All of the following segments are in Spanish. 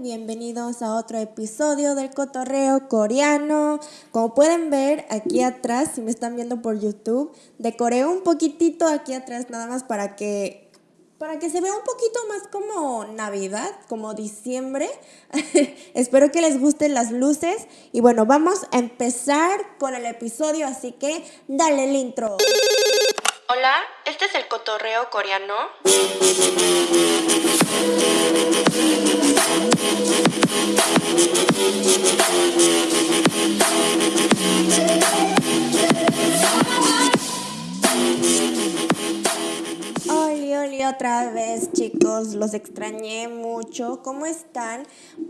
Bienvenidos a otro episodio del cotorreo coreano. Como pueden ver aquí atrás, si me están viendo por YouTube, decoré un poquitito aquí atrás nada más para que para que se vea un poquito más como Navidad, como diciembre. Espero que les gusten las luces y bueno, vamos a empezar con el episodio, así que dale el intro. Hola, este es el cotorreo coreano. Oli, oli, otra vez chicos, los extrañé mucho. ¿Cómo están?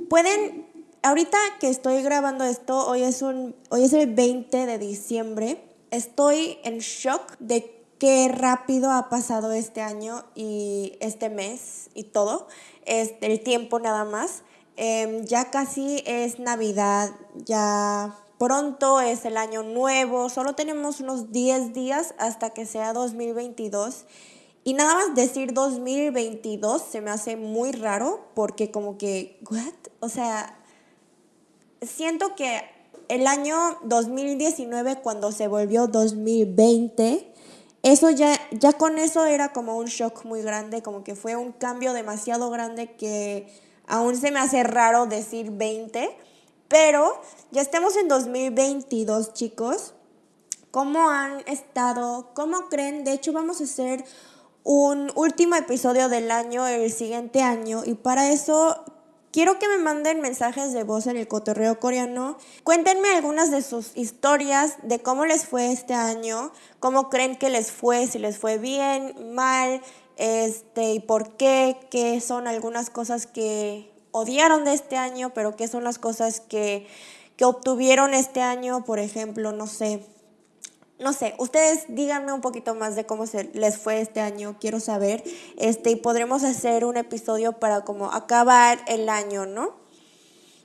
Pueden, ahorita que estoy grabando esto, hoy es, un, hoy es el 20 de diciembre. Estoy en shock de qué rápido ha pasado este año y este mes y todo. Es el tiempo nada más. Em, ya casi es Navidad, ya pronto es el año nuevo, solo tenemos unos 10 días hasta que sea 2022. Y nada más decir 2022 se me hace muy raro porque como que, ¿what? O sea, siento que el año 2019 cuando se volvió 2020, eso ya, ya con eso era como un shock muy grande, como que fue un cambio demasiado grande que aún se me hace raro decir 20, pero ya estamos en 2022 chicos. ¿Cómo han estado? ¿Cómo creen? De hecho vamos a hacer un último episodio del año el siguiente año y para eso quiero que me manden mensajes de voz en el cotorreo coreano. Cuéntenme algunas de sus historias de cómo les fue este año, cómo creen que les fue, si les fue bien, mal, este y por qué, qué son algunas cosas que odiaron de este año, pero qué son las cosas que que obtuvieron este año, por ejemplo, no sé, no sé, ustedes díganme un poquito más de cómo se les fue este año, quiero saber, este, y podremos hacer un episodio para como acabar el año, ¿no?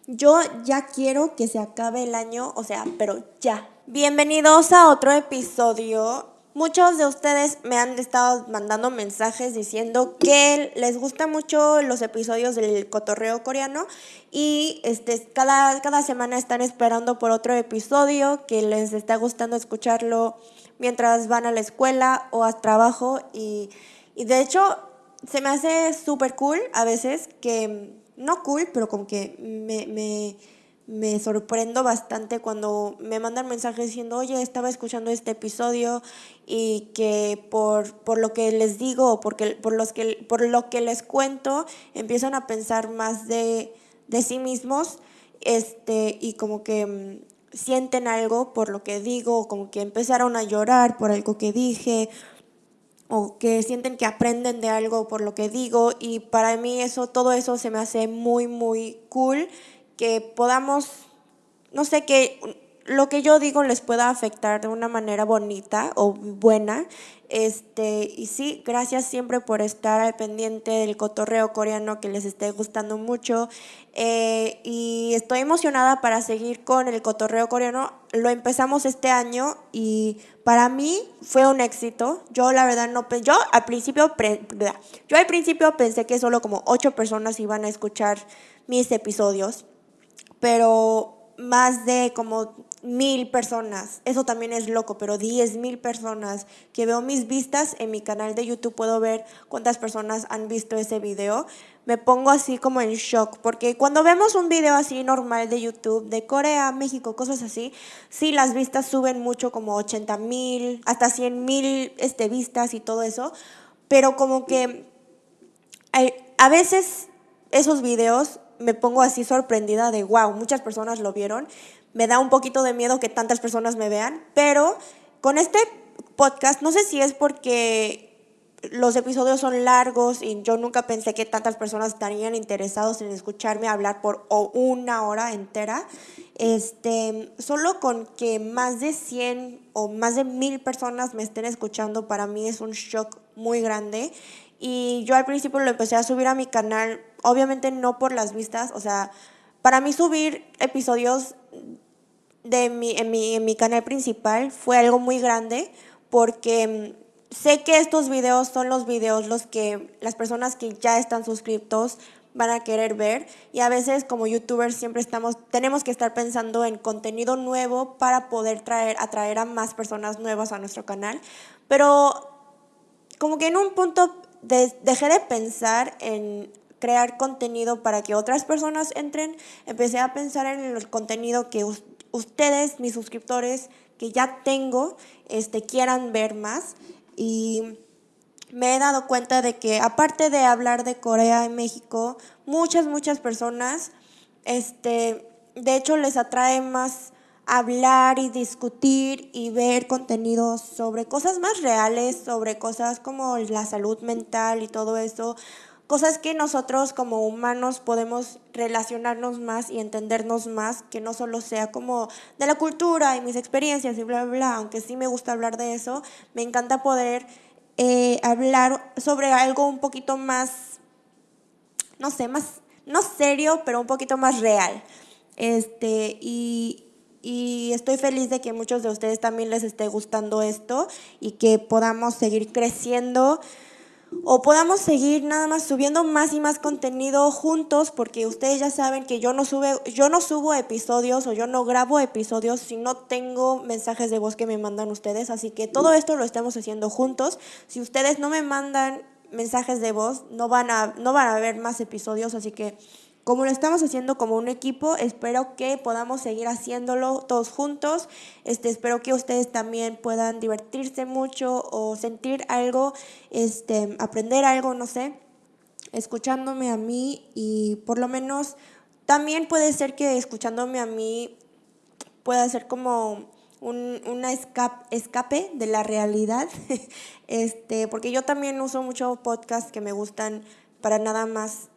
Yo ya quiero que se acabe el año, o sea, pero ya. Bienvenidos a otro episodio Muchos de ustedes me han estado mandando mensajes diciendo que les gustan mucho los episodios del cotorreo coreano y este, cada, cada semana están esperando por otro episodio que les está gustando escucharlo mientras van a la escuela o a trabajo y, de hecho se me hace súper cool a veces que, no cool, pero como que me me sorprendo bastante cuando me mandan mensajes diciendo, oye, estaba escuchando este episodio y que por, por lo que les digo porque, por, los que, por lo que les cuento, empiezan a pensar más de, de sí mismos este, y como que mm, sienten algo por lo que digo, como que empezaron a llorar por algo que dije o que sienten que aprenden de algo por lo que digo y para mí eso todo eso se me hace muy muy cool que podamos, no sé, que lo que yo digo les pueda afectar de una manera bonita o buena. Este, y sí, gracias siempre por estar al pendiente del cotorreo coreano que les esté gustando mucho. Eh, y estoy emocionada para seguir con el cotorreo coreano. Lo empezamos este año y para mí fue un éxito. Yo la verdad no yo al principio yo al principio pensé que solo como ocho personas iban a escuchar mis episodios pero más de como mil personas, eso también es loco, pero diez mil personas que veo mis vistas en mi canal de YouTube, puedo ver cuántas personas han visto ese video, me pongo así como en shock, porque cuando vemos un video así normal de YouTube, de Corea, México, cosas así, sí las vistas suben mucho, como 80 mil, hasta 100 mil este, vistas y todo eso, pero como que a veces esos videos me pongo así sorprendida de, wow, muchas personas lo vieron. Me da un poquito de miedo que tantas personas me vean, pero con este podcast, no sé si es porque los episodios son largos y yo nunca pensé que tantas personas estarían interesados en escucharme hablar por una hora entera. Este, solo con que más de 100 o más de mil personas me estén escuchando, para mí es un shock muy grande. Y yo al principio lo empecé a subir a mi canal obviamente no por las vistas, o sea, para mí subir episodios de mi, en, mi, en mi canal principal fue algo muy grande porque mm, sé que estos videos son los videos los que las personas que ya están suscritos van a querer ver y a veces como youtubers siempre estamos tenemos que estar pensando en contenido nuevo para poder traer atraer a más personas nuevas a nuestro canal. Pero como que en un punto dejé de pensar en crear contenido para que otras personas entren. Empecé a pensar en el contenido que ustedes mis suscriptores que ya tengo este quieran ver más. Y me he dado cuenta de que aparte de hablar de Corea y México, muchas, muchas personas, este, de hecho les atrae más hablar y discutir y ver contenidos sobre cosas más reales, sobre cosas como la salud mental y todo eso, cosas que nosotros como humanos podemos relacionarnos más y entendernos más, que no solo sea como de la cultura y mis experiencias y bla, bla, bla, aunque sí me gusta hablar de eso, me encanta poder eh, hablar sobre algo un poquito más, no sé, más, no serio, pero un poquito más real. Este, y, y estoy feliz de que muchos de ustedes también les esté gustando esto y que podamos seguir creciendo o podamos seguir nada más subiendo más y más contenido juntos porque ustedes ya saben que yo no sube yo no subo episodios o yo no grabo episodios si no tengo mensajes de voz que me mandan ustedes, así que todo esto lo estamos haciendo juntos. Si ustedes no me mandan mensajes de voz, no van a no van a haber más episodios, así que como lo estamos haciendo como un equipo, espero que podamos seguir haciéndolo todos juntos. Este, espero que ustedes también puedan divertirse mucho o sentir algo, este, aprender algo, no sé, escuchándome a mí y por lo menos también puede ser que escuchándome a mí pueda ser como un una escape, escape de la realidad, este, porque yo también uso mucho podcasts que me gustan para nada más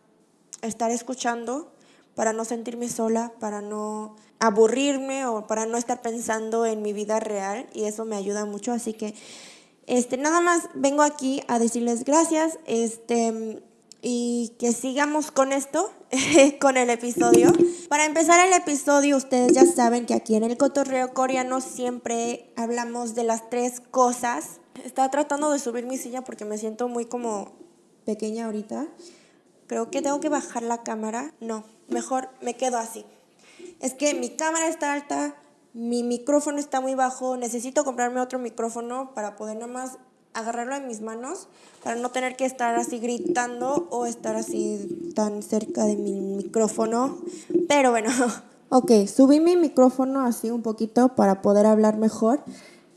estar escuchando para no sentirme sola, para no aburrirme o para no estar pensando en mi vida real y eso me ayuda mucho, así que este nada más vengo aquí a decirles gracias, este y que sigamos con esto, con el episodio. Para empezar el episodio, ustedes ya saben que aquí en el cotorreo coreano siempre hablamos de las tres cosas. Estaba tratando de subir mi silla porque me siento muy como pequeña ahorita. Creo que tengo que bajar la cámara. No, mejor me quedo así. Es que mi cámara está alta, mi micrófono está muy bajo, necesito comprarme otro micrófono para poder nada más agarrarlo en mis manos, para no tener que estar así gritando o estar así tan cerca de mi micrófono. Pero bueno, ok, subí mi micrófono así un poquito para poder hablar mejor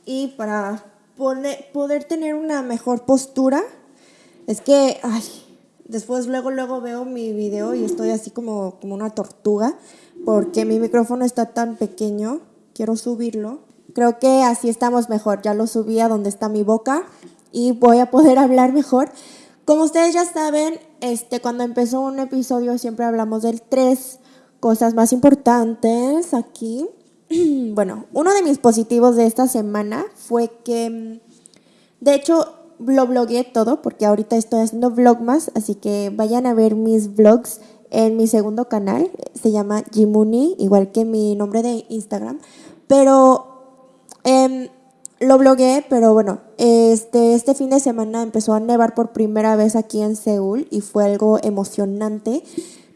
y para poder, poder tener una mejor postura. Es que, ay, Después luego, luego veo mi video y estoy así como, como una tortuga porque mi micrófono está tan pequeño. Quiero subirlo. Creo que así estamos mejor. Ya lo subí a donde está mi boca y voy a poder hablar mejor. Como ustedes ya saben, este, cuando empezó un episodio siempre hablamos de tres cosas más importantes aquí. Bueno, uno de mis positivos de esta semana fue que, de hecho, lo blogué todo porque ahorita estoy haciendo vlogmas, así que vayan a ver mis vlogs en mi segundo canal, se llama Jimuni, igual que mi nombre de Instagram, pero eh, lo blogué, pero bueno, este, este fin de semana empezó a nevar por primera vez aquí en Seúl y fue algo emocionante.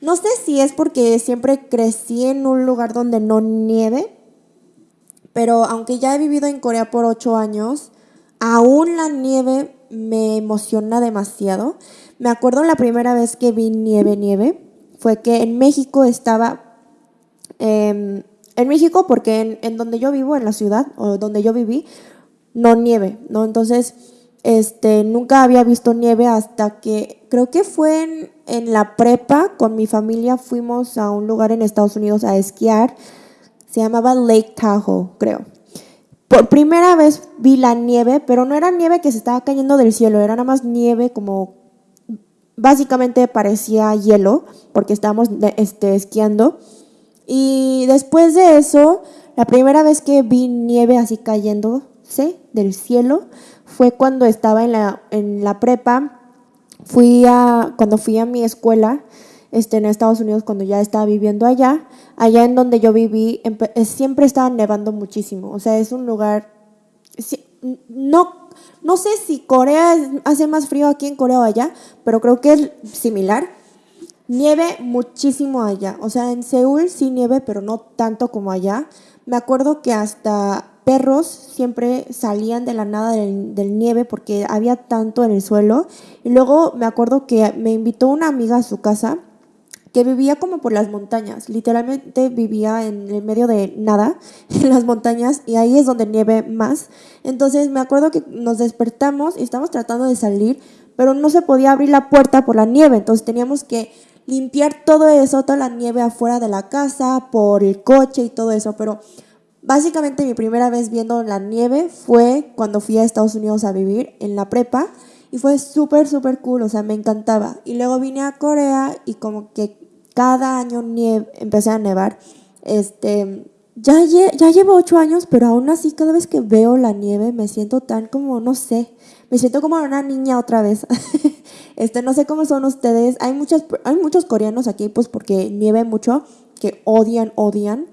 No sé si es porque siempre crecí en un lugar donde no nieve, pero aunque ya he vivido en Corea por ocho años, aún la nieve me emociona demasiado. Me acuerdo la primera vez que vi nieve, nieve, fue que en México estaba, em, en México porque en, donde yo vivo, en la ciudad, o donde yo viví, no nieve, ¿no? Entonces, este, nunca había visto nieve hasta que, creo que fue en, en la prepa, con mi familia fuimos a un lugar en Estados Unidos a esquiar, se llamaba Lake Tahoe, creo. Por primera vez vi la nieve, pero no era nieve que se estaba cayendo del cielo, era nada más nieve como básicamente parecía hielo porque estábamos este, esquiando. Y después de eso, la primera vez que vi nieve así cayéndose del cielo fue cuando estaba en la, en la prepa. Fui a, cuando fui a mi escuela este, en Estados Unidos cuando ya estaba viviendo allá. Allá en donde yo viví eh, siempre estaba nevando muchísimo. O sea, es un lugar... No, no sé si Corea hace más frío aquí en Corea o allá, pero creo que es similar. Nieve muchísimo allá. O sea, en Seúl sí nieve, pero no tanto como allá. Me acuerdo que hasta perros siempre salían de la nada del, del, nieve porque había tanto en el suelo. Y luego me acuerdo que me invitó una amiga a su casa que vivía como por las montañas, literalmente vivía en el medio de nada, en las montañas, y ahí es donde nieve más. Entonces me acuerdo que nos despertamos y estábamos tratando de salir, pero no se podía abrir la puerta por la nieve, entonces teníamos que limpiar todo eso, toda la nieve afuera de la casa, por el coche y todo eso, pero básicamente mi primera vez viendo la nieve fue cuando fui a Estados Unidos a vivir en la prepa y fue súper, súper cool, o sea, me encantaba. Y luego vine a Corea y como que cada año nieve, empecé a nevar. Este, ya, ya llevo ocho años, pero aún así cada vez que veo la nieve me siento tan como, no sé, me siento como una niña otra vez. este, no sé cómo son ustedes. Hay, muchas, hay muchos coreanos aquí, pues porque nieve mucho, que odian, odian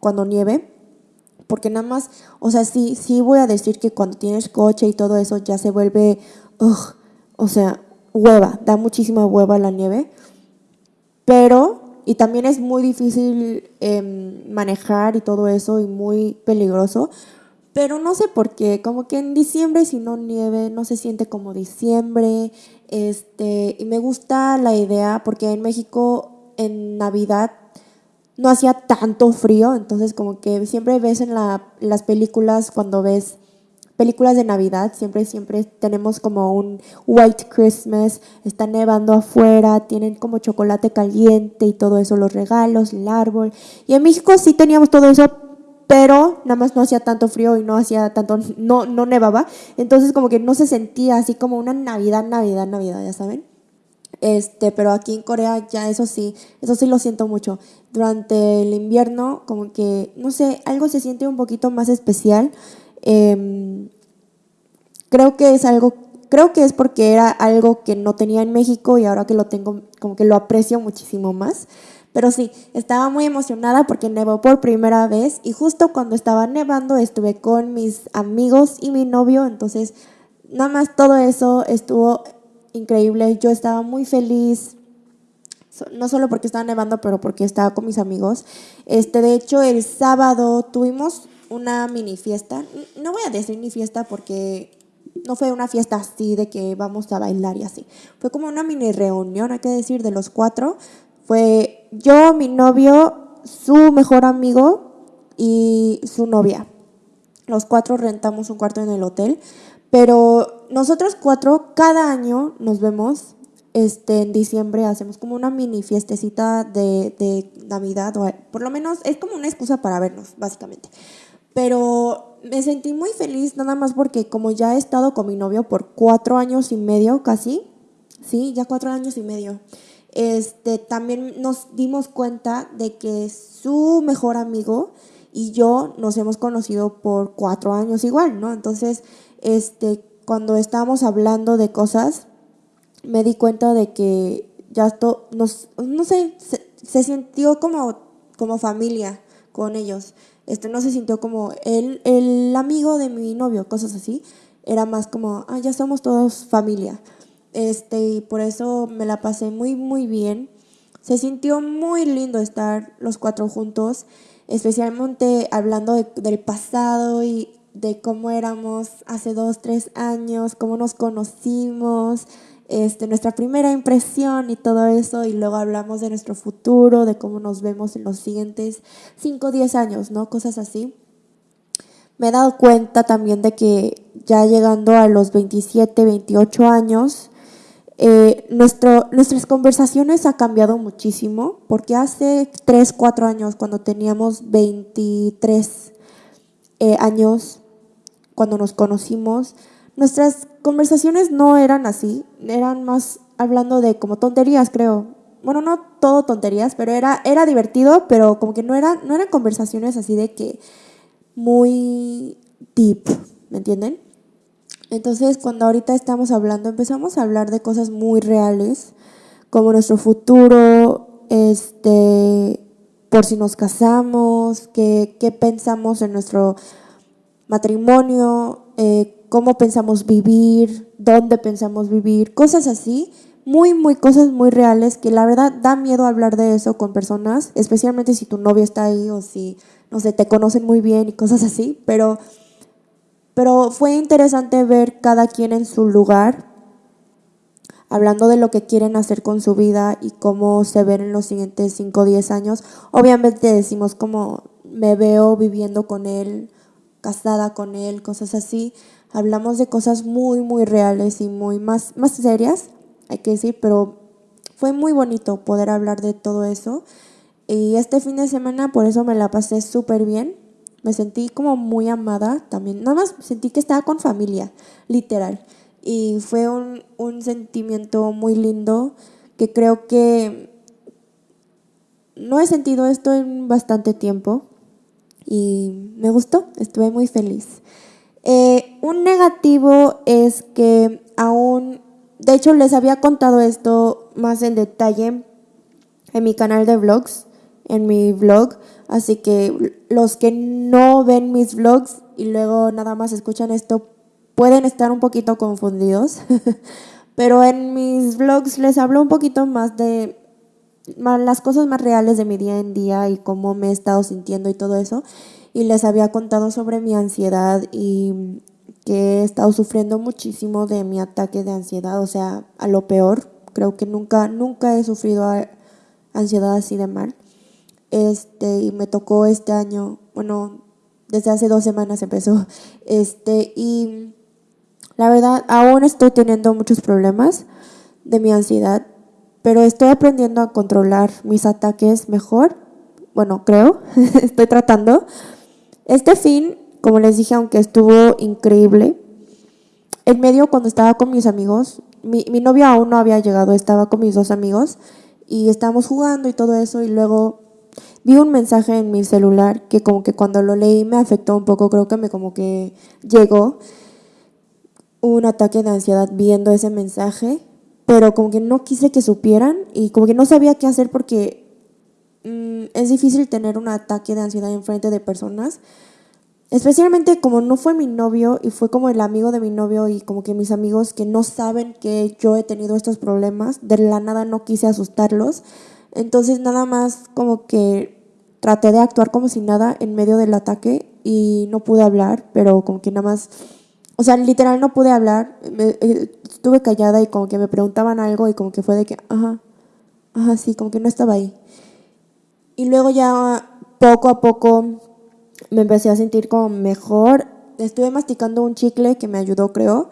cuando nieve. Porque nada más, o sea, sí, sí voy a decir que cuando tienes coche y todo eso ya se vuelve o sea, hueva, da muchísima hueva la nieve, pero, y también es muy difícil em, manejar y todo eso y muy peligroso, pero no sé por qué, como que en diciembre si no nieve no se siente como diciembre, este, y me gusta la idea porque en México en Navidad no hacía tanto frío, entonces como que siempre ves en las películas cuando ves películas de Navidad, siempre, siempre tenemos como un White Christmas, está nevando afuera, tienen como chocolate caliente y todo eso, los regalos, el árbol. Y en México sí teníamos todo eso, pero nada más no hacía tanto frío y no hacía tanto, no, no nevaba. Entonces como que no se sentía así como una Navidad, Navidad, Navidad, ya saben. Este, pero aquí en Corea ya eso sí, eso sí lo siento mucho. Durante el invierno, como que, no sé, algo se siente un poquito más especial. Em, creo que es algo, creo que es porque era algo que no tenía en México y ahora que lo tengo, como que lo aprecio muchísimo más. Pero sí, estaba muy emocionada porque nevó por primera vez y justo cuando estaba nevando estuve con mis amigos y mi novio, entonces nada más todo eso estuvo increíble. Yo estaba muy feliz, no solo porque estaba nevando, pero porque estaba con mis amigos. Este, de hecho, el sábado tuvimos una mini fiesta. No voy a decir ni fiesta porque no fue una fiesta así de que vamos a bailar y así. Fue como una mini reunión, hay que decir, de los cuatro. Fue yo, mi novio, su mejor amigo y su novia. Los cuatro rentamos un cuarto en el hotel, pero nosotros cuatro cada año nos vemos. Este, en diciembre hacemos como una mini fiestecita de, de Navidad, o por lo menos es como una excusa para vernos, básicamente. Pero me sentí muy feliz nada más porque como ya he estado con mi novio por cuatro años y medio casi, sí, ya cuatro años y medio, este, también nos dimos cuenta de que su mejor amigo y yo nos hemos conocido por cuatro años igual, ¿no? Entonces, este, cuando estábamos hablando de cosas, me di cuenta de que ya esto, nos, no sé, se, sintió como, como familia con ellos este, no se sintió como el, el amigo de mi novio, cosas así. Era más como, ah, ya somos todos familia. Este, y por eso me la pasé muy, muy bien. Se sintió muy lindo estar los cuatro juntos, especialmente hablando del pasado y de cómo éramos hace dos, tres años, cómo nos conocimos, este, nuestra primera impresión y todo eso, y luego hablamos de nuestro futuro, de cómo nos vemos en los siguientes 5 o 10 años, ¿no? Cosas así. Me he dado cuenta también de que ya llegando a los 27, 28 años, eh, nuestro, nuestras conversaciones ha cambiado muchísimo, porque hace 3, 4 años, cuando teníamos 23 eh, años, cuando nos conocimos, nuestras conversaciones no eran así, eran más hablando de como tonterías, creo. Bueno, no todo tonterías, pero era, era divertido, pero como que no, era, no eran conversaciones así de que muy deep, ¿me entienden? Entonces, cuando ahorita estamos hablando, empezamos a hablar de cosas muy reales, como nuestro futuro, este, por si nos casamos, qué, qué pensamos en nuestro matrimonio, eh, cómo pensamos vivir, dónde pensamos vivir, cosas así, muy, muy cosas muy reales que la verdad da miedo hablar de eso con personas, especialmente si tu novio está ahí o si, no sé, te conocen muy bien y cosas así, pero, pero fue interesante ver cada quien en su lugar, hablando de lo que quieren hacer con su vida y cómo se ven en los siguientes 5 o 10 años. Obviamente decimos como me veo viviendo con él, casada con él, cosas así. Hablamos de cosas muy, muy reales y muy más, más serias, hay que decir, pero fue muy bonito poder hablar de todo eso. Y este fin de semana por eso me la pasé súper bien. Me sentí como muy amada también. Nada más sentí que estaba con familia, literal. Y fue un, un sentimiento muy lindo que creo que no he sentido esto en bastante tiempo y me gustó, estuve muy feliz. Eh, un negativo es que aún, de hecho les había contado esto más en detalle en mi canal de vlogs, en mi vlog, así que los que no ven mis vlogs y luego nada más escuchan esto pueden estar un poquito confundidos, pero en mis vlogs les hablo un poquito más de las cosas más reales de mi día en día y cómo me he estado sintiendo y todo eso y les había contado sobre mi ansiedad y que he estado sufriendo muchísimo de mi ataque de ansiedad, o sea, a lo peor. Creo que nunca, nunca he sufrido ansiedad así de mal. Este, y me tocó este año, bueno, desde hace dos semanas empezó. Este, y la verdad, aún estoy teniendo muchos problemas de mi ansiedad, pero estoy aprendiendo a controlar mis ataques mejor. Bueno, creo, estoy tratando. Este fin, como les dije, aunque estuvo increíble, en medio cuando estaba con mis amigos, mi, novio aún no había llegado, estaba con mis dos amigos y estábamos jugando y todo eso y luego vi un mensaje en mi celular que como que cuando lo leí me afectó un poco, creo que me como que llegó un ataque de ansiedad viendo ese mensaje, pero como que no quise que supieran y como que no sabía qué hacer porque Mm, es difícil tener un ataque de ansiedad en frente de personas. Especialmente como no fue mi novio y fue como el amigo de mi novio y como que mis amigos que no saben que yo he tenido estos problemas, de la nada no quise asustarlos. Entonces nada más como que traté de actuar como si nada en medio del ataque y no pude hablar, pero como que nada más, o sea, literal no pude hablar, eh, estuve callada y como que me preguntaban algo y como que fue de que, ajá, ajá, sí, como que no estaba ahí. Y luego ya poco a poco me empecé a sentir como mejor. Estuve masticando un chicle que me ayudó, creo.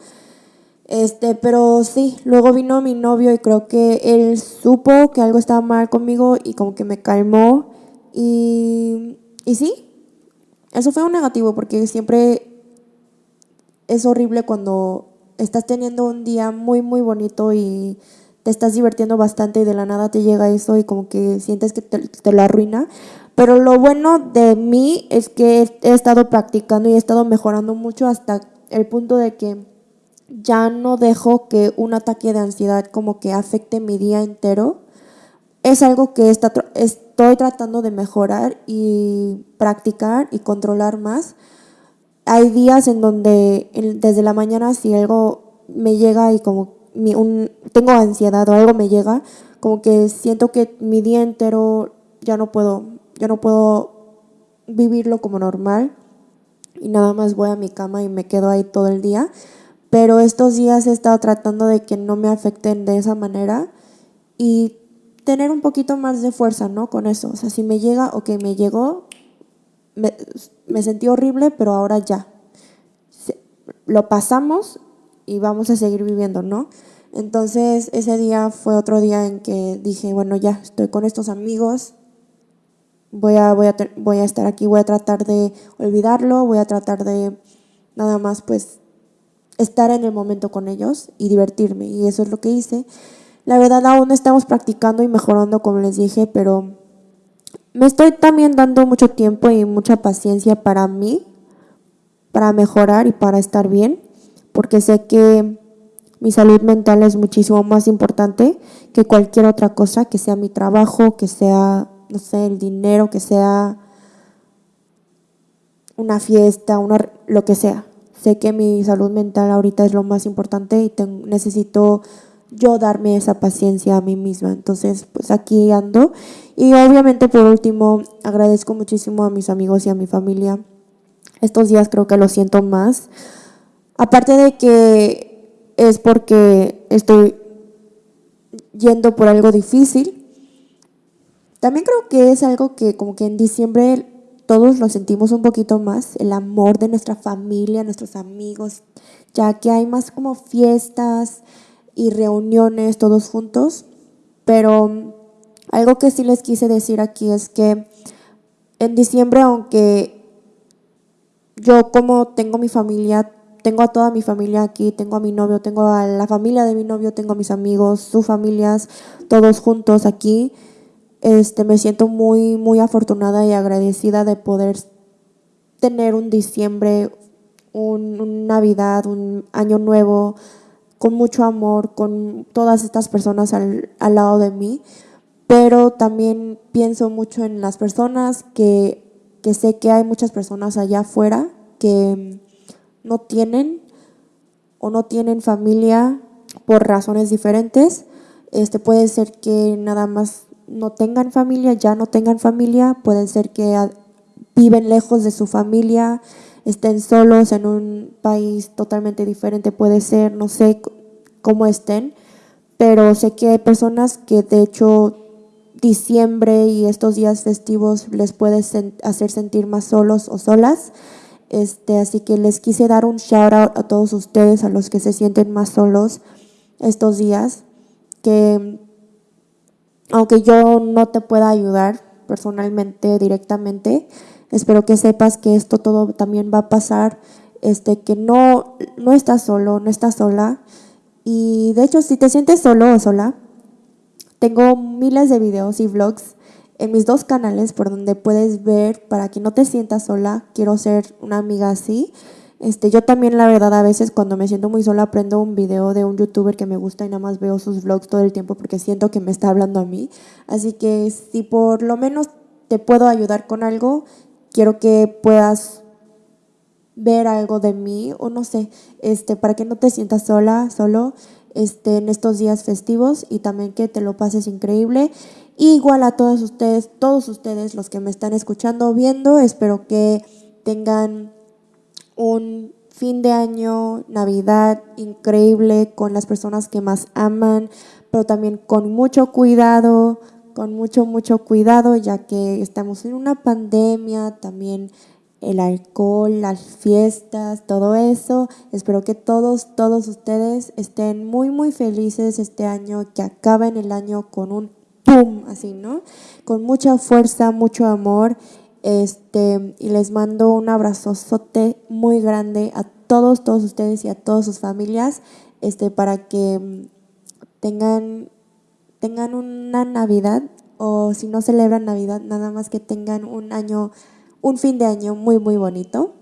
Este, pero sí, luego vino mi novio y creo que él supo que algo estaba mal conmigo y como que me calmó. Y, y sí, eso fue un negativo porque siempre es horrible cuando estás teniendo un día muy, muy bonito y te estás divirtiendo bastante y de la nada te llega eso y como que sientes que te, lo arruina. Pero lo bueno de mí es que he estado practicando y he estado mejorando mucho hasta el punto de que ya no dejo que un ataque de ansiedad como que afecte mi día entero. Es algo que estoy tratando de mejorar y practicar y controlar más. Hay días en donde desde la mañana si algo me llega y como un, tengo ansiedad o algo me llega, como que siento que mi día entero ya no puedo, ya no puedo vivirlo como normal y nada más voy a mi cama y me quedo ahí todo el día. Pero estos días he estado tratando de que no me afecten de esa manera y tener un poquito más de fuerza, ¿no? Con eso. O sea, si me llega, ok, me llegó, me sentí horrible, pero ahora ya. Lo pasamos y vamos a seguir viviendo, ¿no? Entonces ese día fue otro día en que dije, bueno, ya estoy con estos amigos, voy a, voy a, voy a estar aquí, voy a tratar de olvidarlo, voy a tratar de nada más pues estar en el momento con ellos y divertirme. Y eso es lo que hice. La verdad aún estamos practicando y mejorando, como les dije, pero me estoy también dando mucho tiempo y mucha paciencia para mí, para mejorar y para estar bien porque sé que mi salud mental es muchísimo más importante que cualquier otra cosa, que sea mi trabajo, que sea, no sé, el dinero, que sea una fiesta, una, lo que sea. Sé que mi salud mental ahorita es lo más importante y necesito yo darme esa paciencia a mí misma. Entonces, pues aquí ando. Y obviamente por último, agradezco muchísimo a mis amigos y a mi familia. Estos días creo que lo siento más. Aparte de que es porque estoy yendo por algo difícil. También creo que es algo que como que en diciembre todos lo sentimos un poquito más, el amor de nuestra familia, nuestros amigos, ya que hay más como fiestas y reuniones todos juntos. Pero algo que sí les quise decir aquí es que en diciembre, aunque yo como tengo mi familia, tengo a toda mi familia aquí, tengo a mi novio, tengo a la familia de mi novio, tengo a mis amigos, sus familias, todos juntos aquí. Este, me siento muy, muy afortunada y agradecida de poder tener un diciembre, un, Navidad, un año nuevo, con mucho amor, con todas estas personas al, al lado de mí, pero también pienso mucho en las personas que, que sé que hay muchas personas allá afuera que no tienen o no tienen familia por razones diferentes. Este puede ser que nada más no tengan familia, ya no tengan familia, pueden ser que viven lejos de su familia, estén solos en un país totalmente diferente, puede ser, no sé cómo estén, pero sé que hay personas que de hecho diciembre y estos días festivos les puede hacer sentir más solos o solas. Este, así que les quise dar un shout out a todos ustedes, a los que se sienten más solos estos días, que aunque yo no te pueda ayudar personalmente, directamente, espero que sepas que esto todo también va a pasar, este, que no, no estás solo, no estás sola. Y de hecho, si te sientes solo o sola, tengo miles de videos y vlogs en mis dos canales por donde puedes ver para que no te sientas sola. Quiero ser una amiga así. Este, yo también, la verdad, a veces cuando me siento muy sola, prendo un video de un youtuber que me gusta y nada más veo sus vlogs todo el tiempo porque siento que me está hablando a mí. Así que si por lo menos te puedo ayudar con algo, quiero que puedas ver algo de mí o no sé, este, para que no te sientas sola, solo este, en estos días festivos y también que te lo pases increíble. Igual a todos ustedes, todos ustedes los que me están escuchando, viendo, espero que tengan un fin de año, Navidad increíble con las personas que más aman, pero también con mucho cuidado, con mucho, mucho cuidado, ya que estamos en una pandemia, también el alcohol, las fiestas, todo eso. Espero que todos, todos ustedes estén muy, muy felices este año, que acaben el año con un pum, así, ¿no? Con mucha fuerza, mucho amor este, y les mando un abrazote muy grande a todos, todos ustedes y a todas sus familias, este, para que mm, tengan, tengan una Navidad o si no celebran Navidad, nada más que tengan un año, un fin de año muy, muy bonito.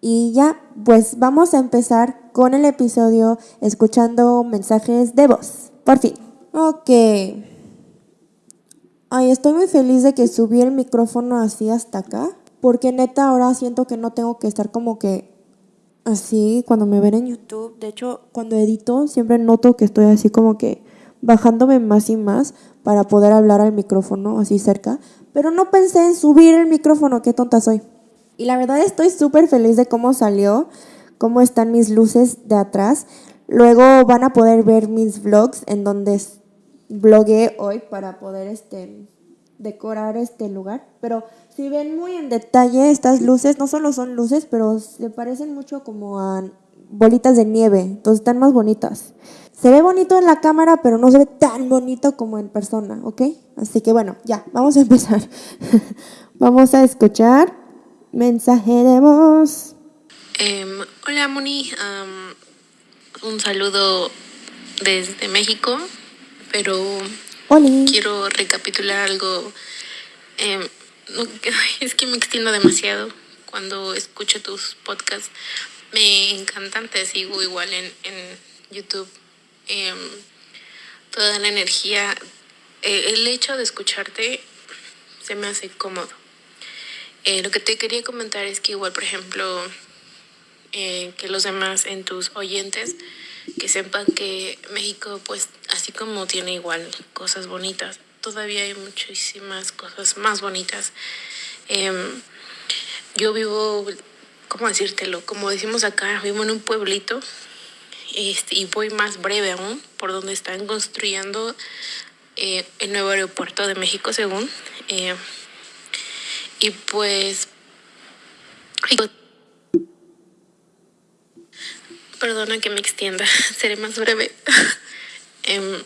Y ya, pues vamos a empezar con el episodio escuchando mensajes de voz. Por fin. Ok. Ay, estoy muy feliz de que subí el micrófono así hasta acá, porque neta ahora siento que no tengo que estar como que así cuando me ven en YouTube. De hecho, cuando edito siempre noto que estoy así como que bajándome más y más para poder hablar al micrófono así cerca, pero no pensé en subir el micrófono, qué tonta soy. Y la verdad estoy súper feliz de cómo salió, cómo están mis luces de atrás. Luego van a poder ver mis vlogs en donde blogué hoy para poder este, decorar este lugar. Pero si ven muy en detalle estas luces, no solo son luces, pero se parecen mucho como a bolitas de nieve, entonces están más bonitas. Se ve bonito en la cámara, pero no se ve tan bonito como en persona, ¿ok? Así que bueno, ya, vamos a empezar. vamos a escuchar mensaje de voz. Em, hola Moni, un saludo desde México pero quiero recapitular algo. Em, es que me extiendo demasiado cuando escucho tus podcasts. Me encantan, te sigo igual en, en YouTube. Em, toda la energía, eh, el hecho de escucharte se me hace cómodo. Eh, lo que te quería comentar es que igual, por ejemplo, eh, que los demás en tus oyentes que sepan que México, pues así como tiene igual cosas bonitas, todavía hay muchísimas cosas más bonitas. Em, yo vivo, ¿cómo decírtelo? Como decimos acá, vivo en un pueblito este, y voy más breve aún, por donde están construyendo eh, el nuevo aeropuerto de México, según. Eh, y pues... Perdona que me extienda, seré más breve. Em,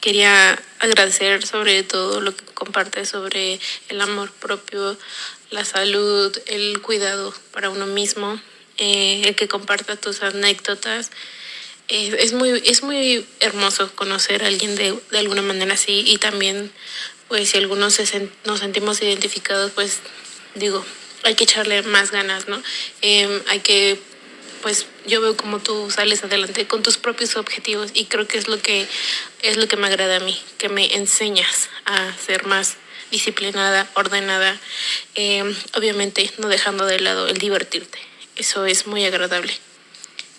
quería agradecer sobre todo lo que compartes sobre el amor propio, la salud, el cuidado para uno mismo, eh, el que comparta tus anécdotas. Eh, es, muy, es muy hermoso conocer a alguien de, de alguna manera así y también pues si algunos se nos sentimos identificados, pues digo, hay que echarle más ganas, ¿no? Em, hay que pues yo veo como tú sales adelante con tus propios objetivos y creo que es lo que es lo que me agrada a mí, que me enseñas a ser más disciplinada, ordenada, em, obviamente no dejando de lado el divertirte. Eso es muy agradable.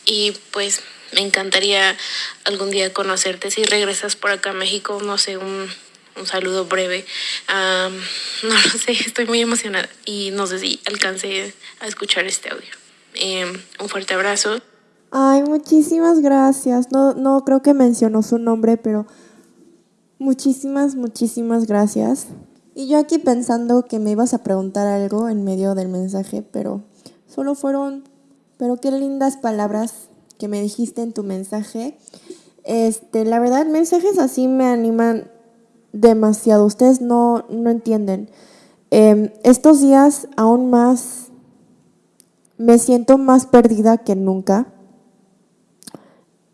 Y pues me encantaría algún día conocerte. Si regresas por acá a México, no sé, un, un saludo breve. no lo sé, estoy muy emocionada y no sé si alcance a escuchar este audio. Em, un fuerte abrazo. Ay, muchísimas gracias. No, no creo que mencionó su nombre, pero muchísimas, muchísimas gracias. Y yo aquí pensando que me ibas a preguntar algo en medio del mensaje, pero solo fueron, pero qué lindas palabras que me dijiste en tu mensaje. Este, la verdad, mensajes así me animan demasiado. Ustedes no, no entienden. Em, estos días aún más me siento más perdida que nunca.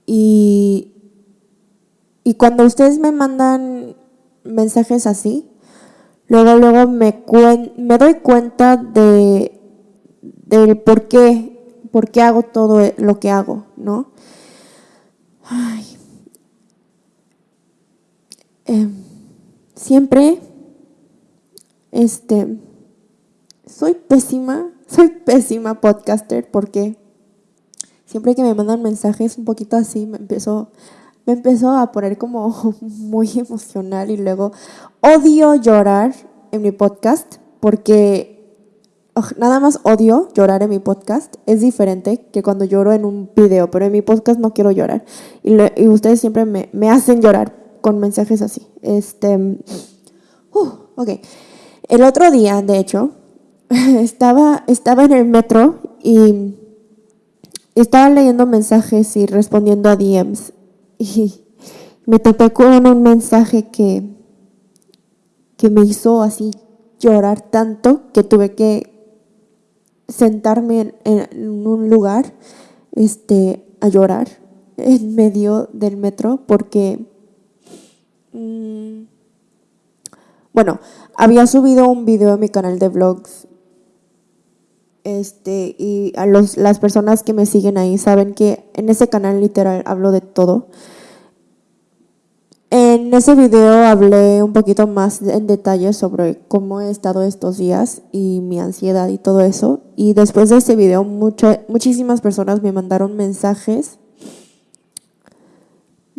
Y, y cuando ustedes me mandan mensajes así, luego, luego me, me doy cuenta de, del por qué, por qué hago todo lo que hago, ¿no? Em, siempre, este, soy pésima soy pésima podcaster porque siempre que me mandan mensajes un poquito así, me empezó, me empezó a poner como muy emocional y luego odio llorar en mi podcast porque nada más odio llorar en mi podcast. Es diferente que cuando lloro en un video, pero en mi podcast no quiero llorar. Y, ustedes siempre me, me, hacen llorar con mensajes así. Este, uh, ok. El otro día, de hecho, estaba, estaba en el metro y estaba leyendo mensajes y respondiendo a DMs y me topé con un mensaje que, que me hizo así llorar tanto que tuve que sentarme en, un lugar este, a llorar en medio del metro porque, mm, bueno, había subido un video a mi canal de vlogs este, y a los, las personas que me siguen ahí saben que en ese canal literal hablo de todo. En ese video hablé un poquito más en detalle sobre cómo he estado estos días y mi ansiedad y todo eso. Y después de ese video muchísimas personas me mandaron mensajes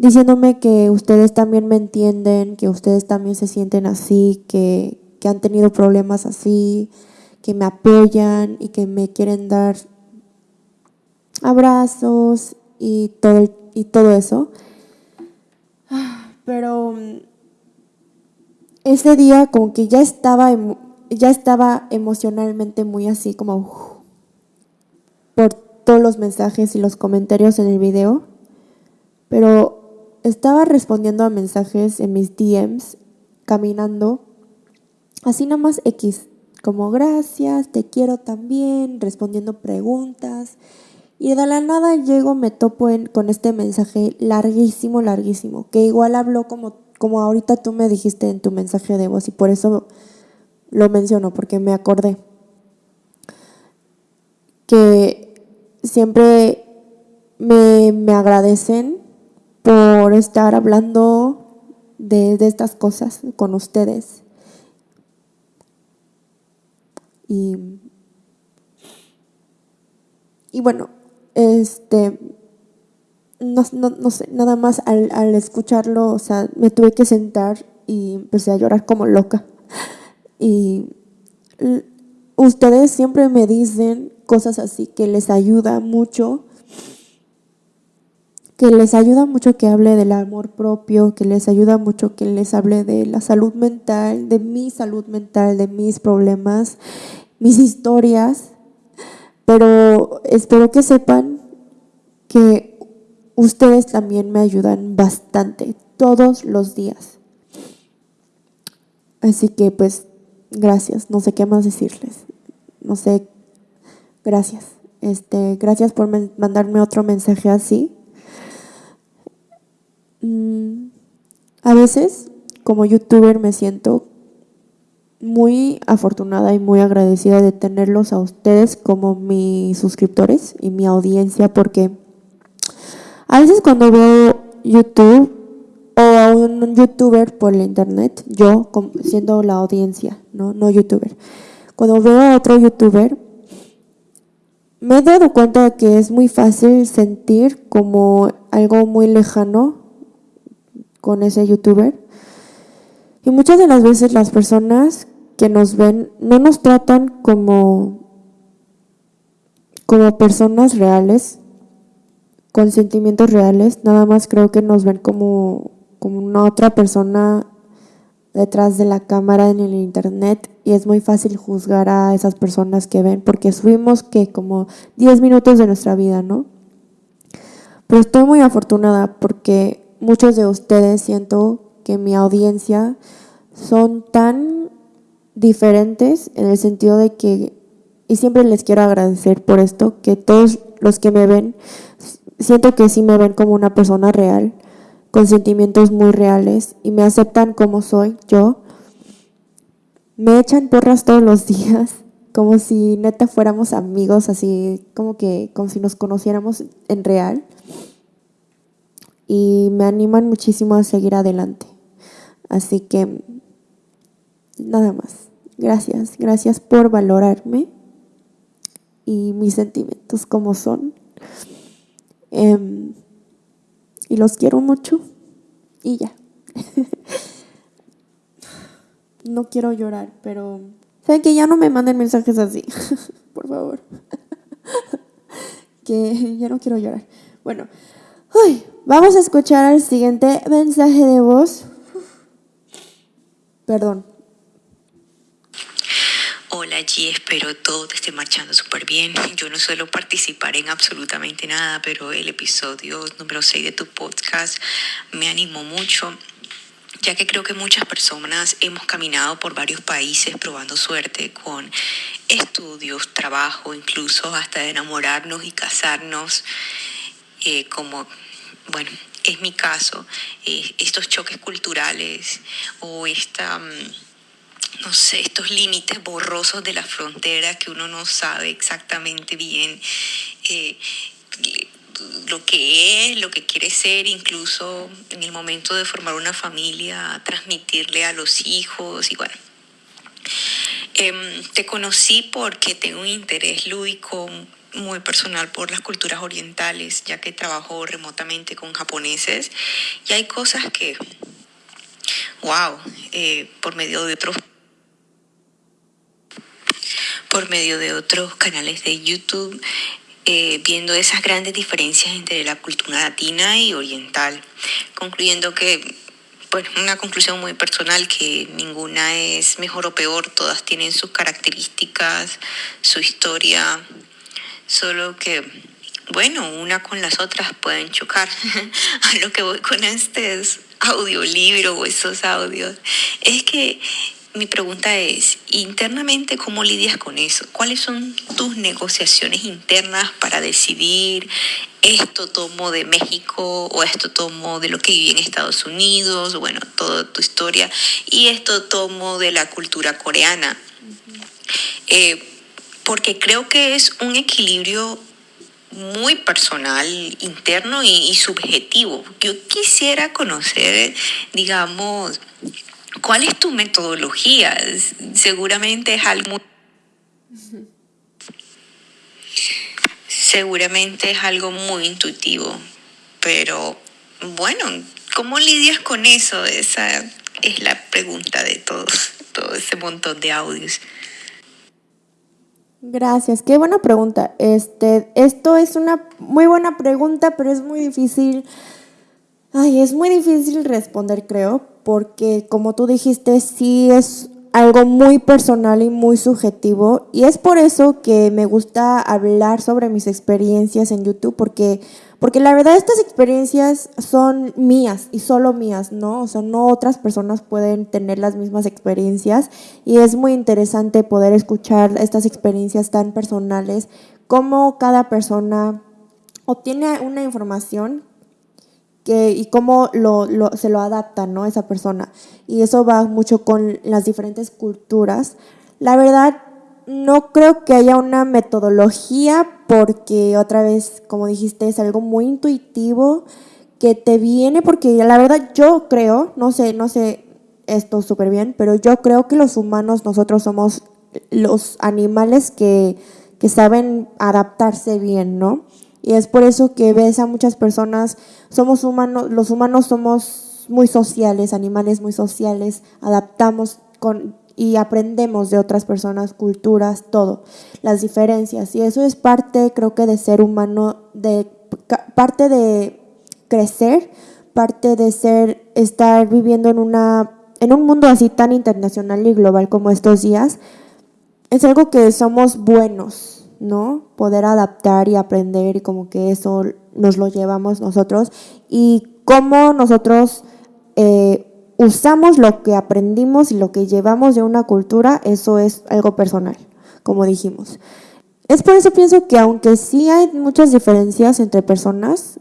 diciéndome que ustedes también me entienden, que ustedes también se sienten así, que, que han tenido problemas así, que me apoyan y que me quieren dar abrazos y todo, y todo eso. Pero mm, ese día como que ya estaba, ya estaba emocionalmente muy así como por todos los mensajes y los comentarios en el video. Pero estaba respondiendo a mensajes en mis DMs, caminando, así nada más X, como gracias, te quiero también, respondiendo preguntas. Y de la nada llego, me topo con este mensaje larguísimo, larguísimo, que igual habló como, como ahorita tú me dijiste en tu mensaje de voz y por eso lo menciono, porque me acordé que siempre me, me agradecen por estar hablando de, de estas cosas con ustedes Y, y bueno, este, no, no, sé, nada más al, al escucharlo, o sea, me tuve que sentar y empecé a llorar como loca. Y ustedes siempre me dicen cosas así que les ayuda mucho, que les ayuda mucho que hable del amor propio, que les ayuda mucho que les hable de la salud mental, de mi salud mental, de mis problemas, mis historias. Pero espero que sepan que ustedes también me ayudan bastante todos los días. Así que pues gracias, no sé qué más decirles. No sé, gracias. Este, gracias por mandarme otro mensaje así. Mm, a veces, como youtuber, me siento muy afortunada y muy agradecida de tenerlos a ustedes como mis suscriptores y mi audiencia, porque a veces cuando veo YouTube o a un youtuber por el internet, yo siendo la audiencia, no, no youtuber, cuando veo a otro youtuber, me he dado cuenta de que es muy fácil sentir como algo muy lejano con ese youtuber. Y muchas de las veces las personas que nos ven no nos tratan como, como personas reales, con sentimientos reales, nada más creo que nos ven como, como una otra persona detrás de la cámara en el internet y es muy fácil juzgar a esas personas que ven porque subimos que como 10 minutos de nuestra vida, ¿no? Pero estoy muy afortunada porque muchos de ustedes siento que mi audiencia son tan diferentes en el sentido de que, y siempre les quiero agradecer por esto, que todos los que me ven, siento que sí me ven como una persona real, con sentimientos muy reales y me aceptan como soy yo. Me echan porras todos los días, como si neta fuéramos amigos, así como que como si nos conociéramos en real. Y me animan muchísimo a seguir adelante. Así que nada más. Gracias, gracias por valorarme y mis sentimientos como son. Em, y los quiero mucho y ya. no quiero llorar, pero saben que ya no me manden mensajes así, por favor. que ya no quiero llorar. Bueno, vamos a escuchar el siguiente mensaje de voz. Perdón, Hola G, espero todo te esté marchando súper bien. Yo no suelo participar en absolutamente nada, pero el episodio número 6 de tu podcast me animó mucho, ya que creo que muchas personas hemos caminado por varios países probando suerte con estudios, trabajo, incluso hasta enamorarnos y casarnos, eh, como, bueno, es mi caso, eh, estos choques culturales o esta... Mm, no sé, estos límites borrosos de la frontera que uno no sabe exactamente bien eh, lo que es, lo que quiere ser, incluso en el momento de formar una familia, transmitirle a los hijos y bueno. Em, te conocí porque tengo un interés lúdico muy personal por las culturas orientales, ya que trabajo remotamente con japoneses y hay cosas que, wow, eh, por medio de otros por medio de otros canales de YouTube, eh, viendo esas grandes diferencias entre la cultura latina y oriental, concluyendo que, pues, una conclusión muy personal, que ninguna es mejor o peor, todas tienen sus características, su historia, solo que, bueno, una con las otras pueden chocar. A lo que voy con este audiolibro o esos audios, es que mi pregunta es, internamente, ¿cómo lidias con eso? ¿Cuáles son tus negociaciones internas para decidir esto tomo de México o esto tomo de lo que viví en Estados Unidos, bueno, toda tu historia, y esto tomo de la cultura coreana? Eh, porque creo que es un equilibrio muy personal, interno y subjetivo. Yo quisiera conocer, digamos, ¿Cuál es tu metodología? Seguramente es algo seguramente es algo muy intuitivo, Pero bueno, ¿cómo lidias con eso? Esa es la pregunta de todos, todo ese montón de audios. Gracias, qué buena pregunta. Este, esto es una muy buena pregunta, pero es muy difícil. Ay, es muy difícil responder, creo, porque como tú dijiste, sí es algo muy personal y muy subjetivo y es por eso que me gusta hablar sobre mis experiencias en YouTube porque porque la verdad estas experiencias son mías y solo mías, ¿no? O sea, no otras personas pueden tener las mismas experiencias y es muy interesante poder escuchar estas experiencias tan personales, cómo cada persona obtiene una información que, y cómo lo, se lo adapta, ¿no? Esa persona. Y eso va mucho con las diferentes culturas. La verdad, no creo que haya una metodología porque otra vez, como dijiste, es algo muy intuitivo que te viene porque la verdad yo creo, no sé, no sé esto súper bien, pero yo creo que los humanos, nosotros somos los animales que, que saben adaptarse bien, ¿no? Y es por eso que ves a muchas personas, somos humanos, los humanos somos muy sociales, animales muy sociales, adaptamos con y aprendemos de otras personas, culturas, todo, las diferencias. Y eso es parte, creo que, de ser humano, de parte de crecer, parte de ser, estar viviendo en una en un mundo así tan internacional y global como estos días, es algo que somos buenos, ¿no? Poder adaptar y aprender y como que eso nos lo llevamos nosotros y cómo nosotros eh, usamos lo que aprendimos y lo que llevamos de una cultura, eso es algo personal, como dijimos. Es por eso pienso que aunque sí hay muchas diferencias entre personas,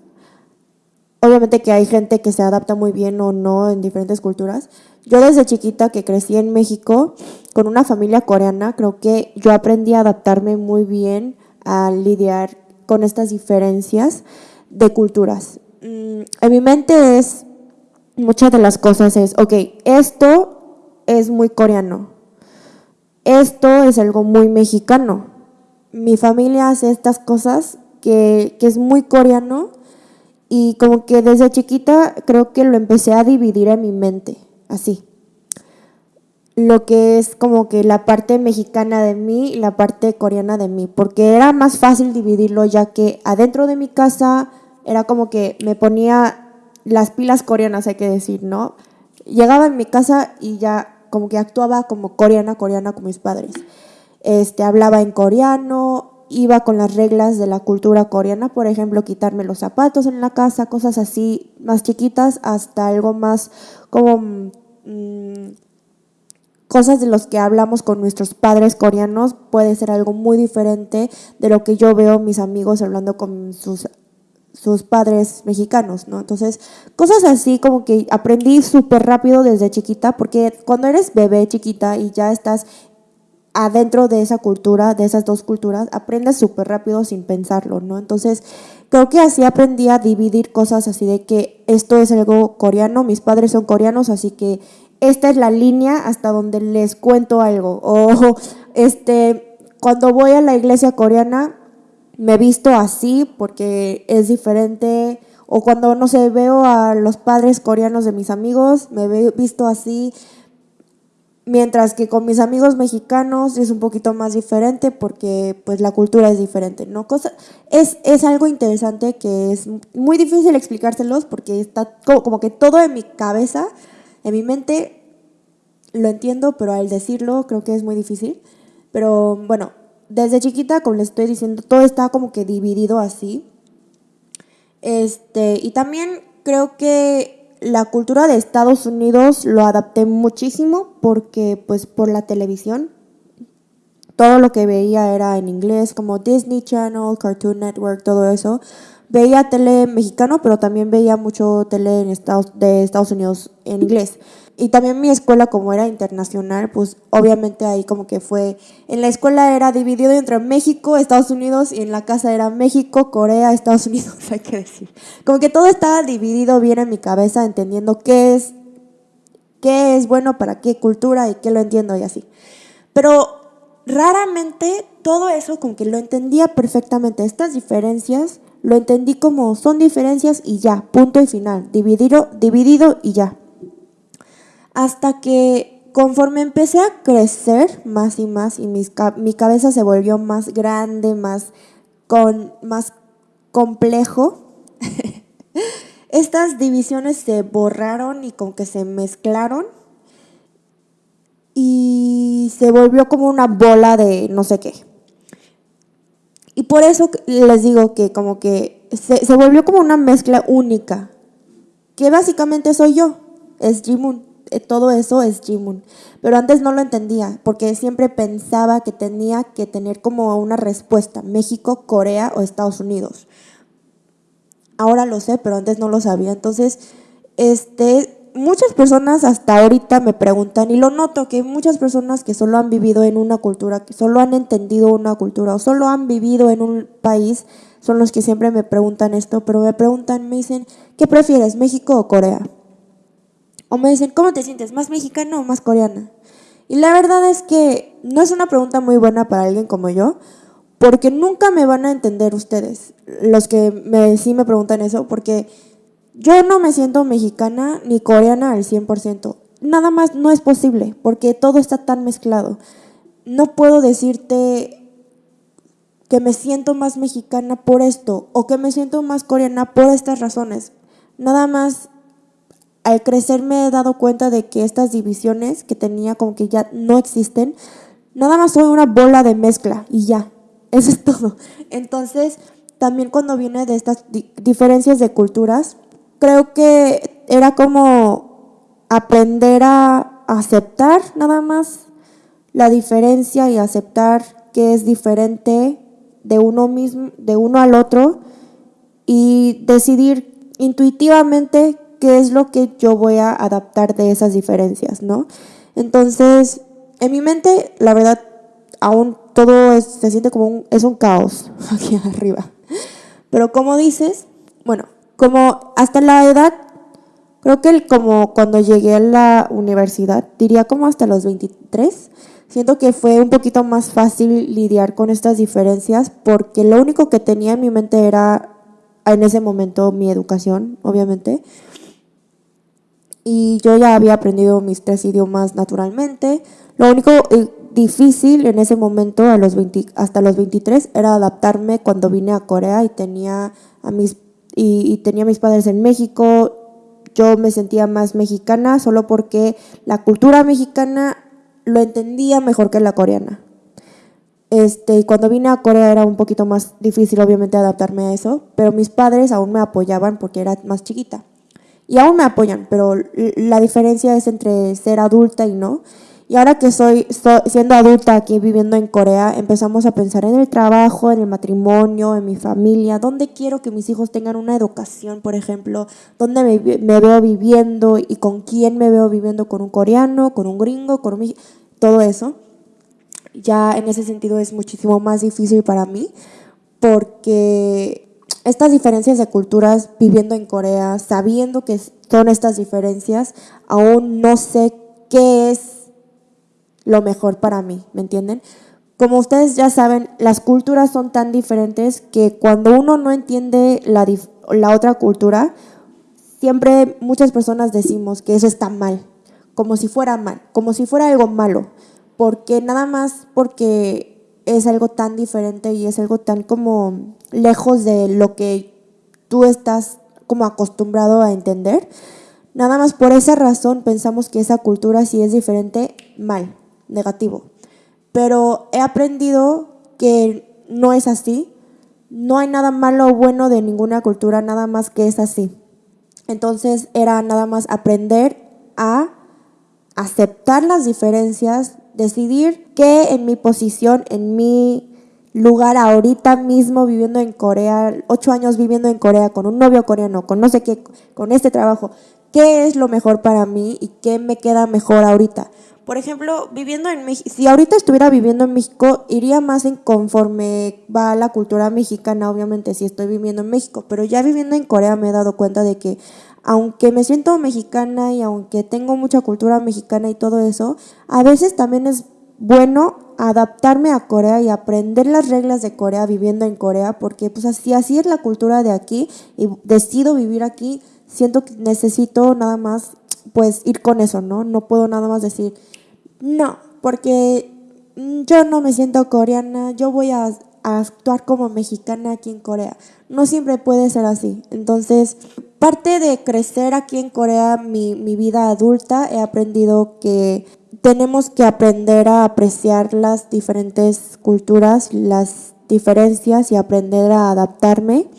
obviamente que hay gente que se adapta muy bien o no en diferentes culturas. Yo desde chiquita que crecí en México con una familia coreana, creo que yo aprendí a adaptarme muy bien a lidiar con estas diferencias de culturas. Mm, en mi mente es muchas de las cosas es, ok, esto es muy coreano, esto es algo muy mexicano. Mi familia hace estas cosas que, que es muy coreano y como que desde chiquita creo que lo empecé a dividir en mi mente, así. Lo que es como que la parte mexicana de mí y la parte coreana de mí, porque era más fácil dividirlo ya que adentro de mi casa era como que me ponía las pilas coreanas, hay que decir, ¿no? Llegaba en mi casa y ya como que actuaba como coreana, coreana con mis padres. Este, hablaba en coreano, iba con las reglas de la cultura coreana, por ejemplo, quitarme los zapatos en la casa, cosas así más chiquitas, hasta algo más como mm, cosas de los que hablamos con nuestros padres coreanos, puede ser algo muy diferente de lo que yo veo mis amigos hablando con sus sus padres mexicanos, ¿no? Entonces, cosas así como que aprendí súper rápido desde chiquita, porque cuando eres bebé chiquita y ya estás adentro de esa cultura, de esas dos culturas, aprendes súper rápido sin pensarlo, ¿no? Entonces, creo que así aprendí a dividir cosas así de que esto es algo coreano, mis padres son coreanos, así que esta es la línea hasta donde les cuento algo. O este, cuando voy a la iglesia coreana, me visto así porque es diferente. O cuando, no sé, veo a los padres coreanos de mis amigos, me he visto así. Mientras que con mis amigos mexicanos es un poquito más diferente porque pues la cultura es diferente, ¿no? Cosa, es, es algo interesante que es muy difícil explicárselos porque está como, como que todo en mi cabeza, en mi mente, lo entiendo, pero al decirlo creo que es muy difícil. Pero bueno, desde chiquita, como les estoy diciendo, todo está como que dividido así. Este, y también creo que la cultura de Estados Unidos lo adapté muchísimo porque pues por la televisión todo lo que veía era en inglés, como Disney Channel, Cartoon Network, todo eso. Veía tele mexicano, pero también veía mucho tele en Estados, de Estados Unidos en inglés. Y también mi escuela, como era internacional, pues obviamente ahí como que fue, en la escuela era dividido entre México, Estados Unidos, y en la casa era México, Corea, Estados Unidos, hay que decir. Como que todo estaba dividido bien en mi cabeza, entendiendo qué es, qué es bueno para qué cultura y qué lo entiendo y así. Pero raramente todo eso como que lo entendía perfectamente, estas diferencias Lo entendí como son diferencias y ya, punto y final, dividido, dividido y ya. Hasta que conforme empecé a crecer más y más y mi cabeza se volvió más grande, más, con, más complejo, estas divisiones se borraron y con que se mezclaron y se volvió como una bola de no sé qué. Y por eso les digo que como que se, se volvió como una mezcla única, que básicamente soy yo, es Jimun. Eh, todo eso es Jimun. Pero antes no lo entendía, porque siempre pensaba que tenía que tener como una respuesta, México, Corea o Estados Unidos. Ahora lo sé, pero antes no lo sabía. Entonces, este, muchas personas hasta ahorita me preguntan, y lo noto, que muchas personas que solo han vivido en una cultura, que solo han entendido una cultura o solo han vivido en un país, son los que siempre me preguntan esto, pero me preguntan, me dicen, ¿qué prefieres, México o Corea? O me dicen, ¿cómo te sientes? ¿Más mexicana o más coreana? Y la verdad es que no es una pregunta muy buena para alguien como yo, porque nunca me van a entender ustedes, los que sí me preguntan eso, porque yo no me siento mexicana ni coreana al 100%. Nada más no es posible, porque todo está tan mezclado. No puedo decirte que me siento más mexicana por esto o que me siento más coreana por estas razones. Nada más al crecer me he dado cuenta de que estas divisiones que tenía como que ya no existen, nada más soy una bola de mezcla y ya, eso es todo. Entonces, también cuando viene de estas diferencias de culturas, creo que era como aprender a aceptar nada más la diferencia y aceptar que es diferente de uno mismo, de uno al otro y decidir intuitivamente qué es lo que yo voy a adaptar de esas diferencias, ¿no? Entonces, en mi mente, la verdad, aún todo se siente como un, es un caos aquí arriba. Pero como dices, bueno, como hasta la edad, creo que como cuando llegué a la universidad, diría como hasta los 23, siento que fue un poquito más fácil lidiar con estas diferencias porque lo único que tenía en mi mente era en ese momento mi educación, obviamente y yo ya había aprendido mis tres idiomas naturalmente. Lo único eh, difícil en ese momento, a los hasta los 23, era adaptarme cuando vine a Corea y tenía a mis, y, tenía mis padres en México. Yo me sentía más mexicana solo porque la cultura mexicana lo entendía mejor que la coreana. Este, y cuando vine a Corea era un poquito más difícil obviamente adaptarme a eso, pero mis padres aún me apoyaban porque era más chiquita y aún me apoyan, pero la diferencia es entre ser adulta y no. Y ahora que soy, siendo adulta aquí viviendo en Corea, empezamos a pensar en el trabajo, en el matrimonio, en mi familia, dónde quiero que mis hijos tengan una educación, por ejemplo, dónde me, me veo viviendo y con quién me veo viviendo, con un coreano, con un gringo, con un todo eso. Ya en ese sentido es muchísimo más difícil para mí porque estas diferencias de culturas viviendo en Corea, sabiendo que son estas diferencias, aún no sé qué es lo mejor para mí, ¿me entienden? Como ustedes ya saben, las culturas son tan diferentes que cuando uno no entiende la, la otra cultura, siempre muchas personas decimos que eso está mal, como si fuera mal, como si fuera algo malo, porque nada más porque es algo tan diferente y es algo tan como lejos de lo que tú estás como acostumbrado a entender. Nada más por esa razón pensamos que esa cultura si es diferente, mal, negativo. Pero he aprendido que no es así. No hay nada malo o bueno de ninguna cultura, nada más que es así. Entonces era nada más aprender a aceptar las diferencias, decidir que en mi posición, en mi lugar ahorita mismo viviendo en Corea, ocho años viviendo en Corea con un novio coreano, con no sé qué, con este trabajo, qué es lo mejor para mí y qué me queda mejor ahorita. Por ejemplo, viviendo en México, si ahorita estuviera viviendo en México, iría más en conforme va la cultura mexicana, obviamente, si estoy viviendo en México, pero ya viviendo en Corea me he dado cuenta de que aunque me siento mexicana y aunque tengo mucha cultura mexicana y todo eso, a veces también es bueno adaptarme a Corea y aprender las reglas de Corea viviendo en Corea, porque pues así, así es la cultura de aquí y decido vivir aquí, siento que necesito nada más pues ir con eso, ¿no? No puedo nada más decir, no, porque yo no me siento coreana, yo voy a, a actuar como mexicana aquí en Corea. No siempre puede ser así. Entonces, parte de crecer aquí en Corea, mi, mi vida adulta, he aprendido que tenemos que aprender a apreciar las diferentes culturas, las diferencias y aprender a adaptarme.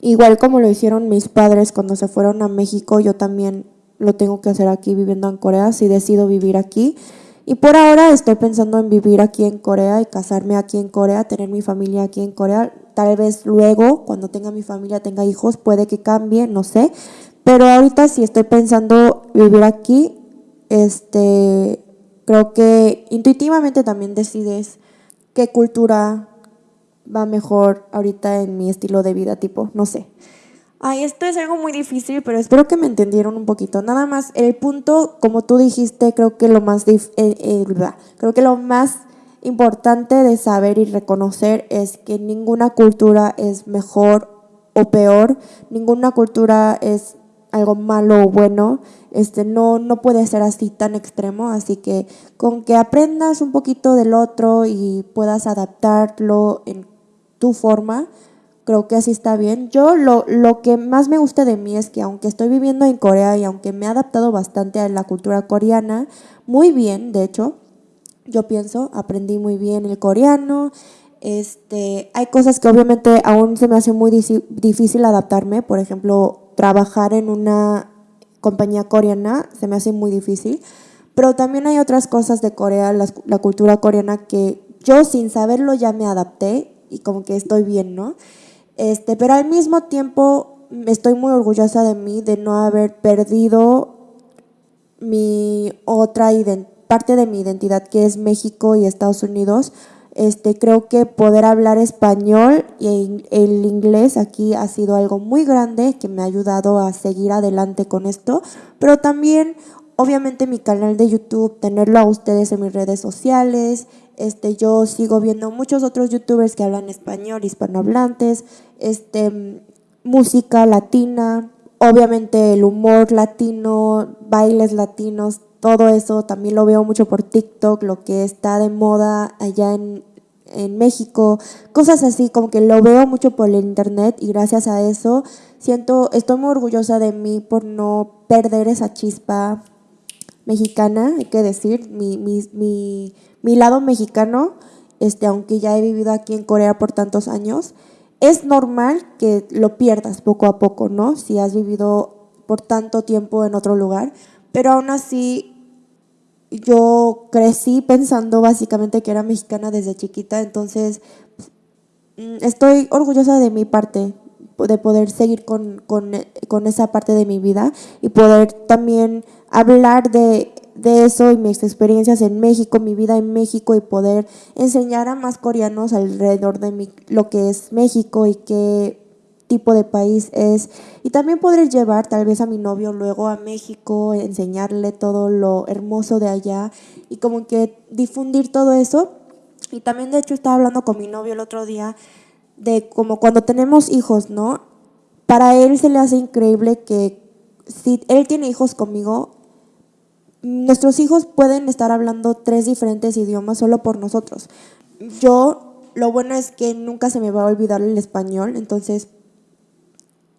Igual como lo hicieron mis padres cuando se fueron a México, yo también lo tengo que hacer aquí viviendo en Corea, si decido vivir aquí. Y por ahora estoy pensando en vivir aquí en Corea y casarme aquí en Corea, tener mi familia aquí en Corea. Tal vez luego, cuando tenga mi familia, tenga hijos, puede que cambie, no sé. Pero ahorita si estoy pensando vivir aquí, este, creo que intuitivamente también decides qué cultura va mejor ahorita en mi estilo de vida, tipo, no sé. Ay, esto es algo muy difícil, pero espero que me entendieron un poquito. Nada más, el punto, como tú dijiste, creo que lo más, eh, eh, creo que lo más importante de saber y reconocer es que ninguna cultura es mejor o peor, ninguna cultura es algo malo o bueno, este, no, no puede ser así tan extremo, así que con que aprendas un poquito del otro y puedas adaptarlo en tu forma, creo que así está bien. Yo lo, lo que más me gusta de mí es que aunque estoy viviendo en Corea y aunque me he adaptado bastante a la cultura coreana, muy bien, de hecho, yo pienso, aprendí muy bien el coreano, este, hay cosas que obviamente aún se me hace muy difícil adaptarme, por ejemplo, trabajar en una compañía coreana se me hace muy difícil, pero también hay otras cosas de Corea, la, cultura coreana que yo sin saberlo ya me adapté y como que estoy bien, ¿no? Este, pero al mismo tiempo estoy muy orgullosa de mí de no haber perdido mi otra parte de mi identidad que es México y Estados Unidos. Este, creo que poder hablar español y el inglés aquí ha sido algo muy grande que me ha ayudado a seguir adelante con esto, pero también obviamente mi canal de YouTube, tenerlo a ustedes en mis redes sociales, este, yo sigo viendo muchos otros youtubers que hablan español, hispanohablantes, este, música latina, obviamente el humor latino, bailes latinos, todo eso también lo veo mucho por TikTok, lo que está de moda allá en, México, cosas así, como que lo veo mucho por el internet y gracias a eso siento, estoy muy orgullosa de mí por no perder esa chispa mexicana, hay que decir, mi, mi, mi, mi lado mexicano, este, aunque ya he vivido aquí en Corea por tantos años, es normal que lo pierdas poco a poco, ¿no? Si has vivido por tanto tiempo en otro lugar, pero aún así yo crecí pensando básicamente que era mexicana desde chiquita, entonces mm, estoy orgullosa de mi parte, de poder seguir con, con, esa parte de mi vida y poder también hablar de, de, eso y mis experiencias en México, mi vida en México y poder enseñar a más coreanos alrededor de mi, lo que es México y que tipo de país es y también poder llevar tal vez a mi novio luego a México, enseñarle todo lo hermoso de allá y como que difundir todo eso. Y también de hecho estaba hablando con mi novio el otro día de como cuando tenemos hijos, ¿no? Para él se le hace increíble que si él tiene hijos conmigo, nuestros hijos pueden estar hablando tres diferentes idiomas solo por nosotros. Yo, lo bueno es que nunca se me va a olvidar el español, entonces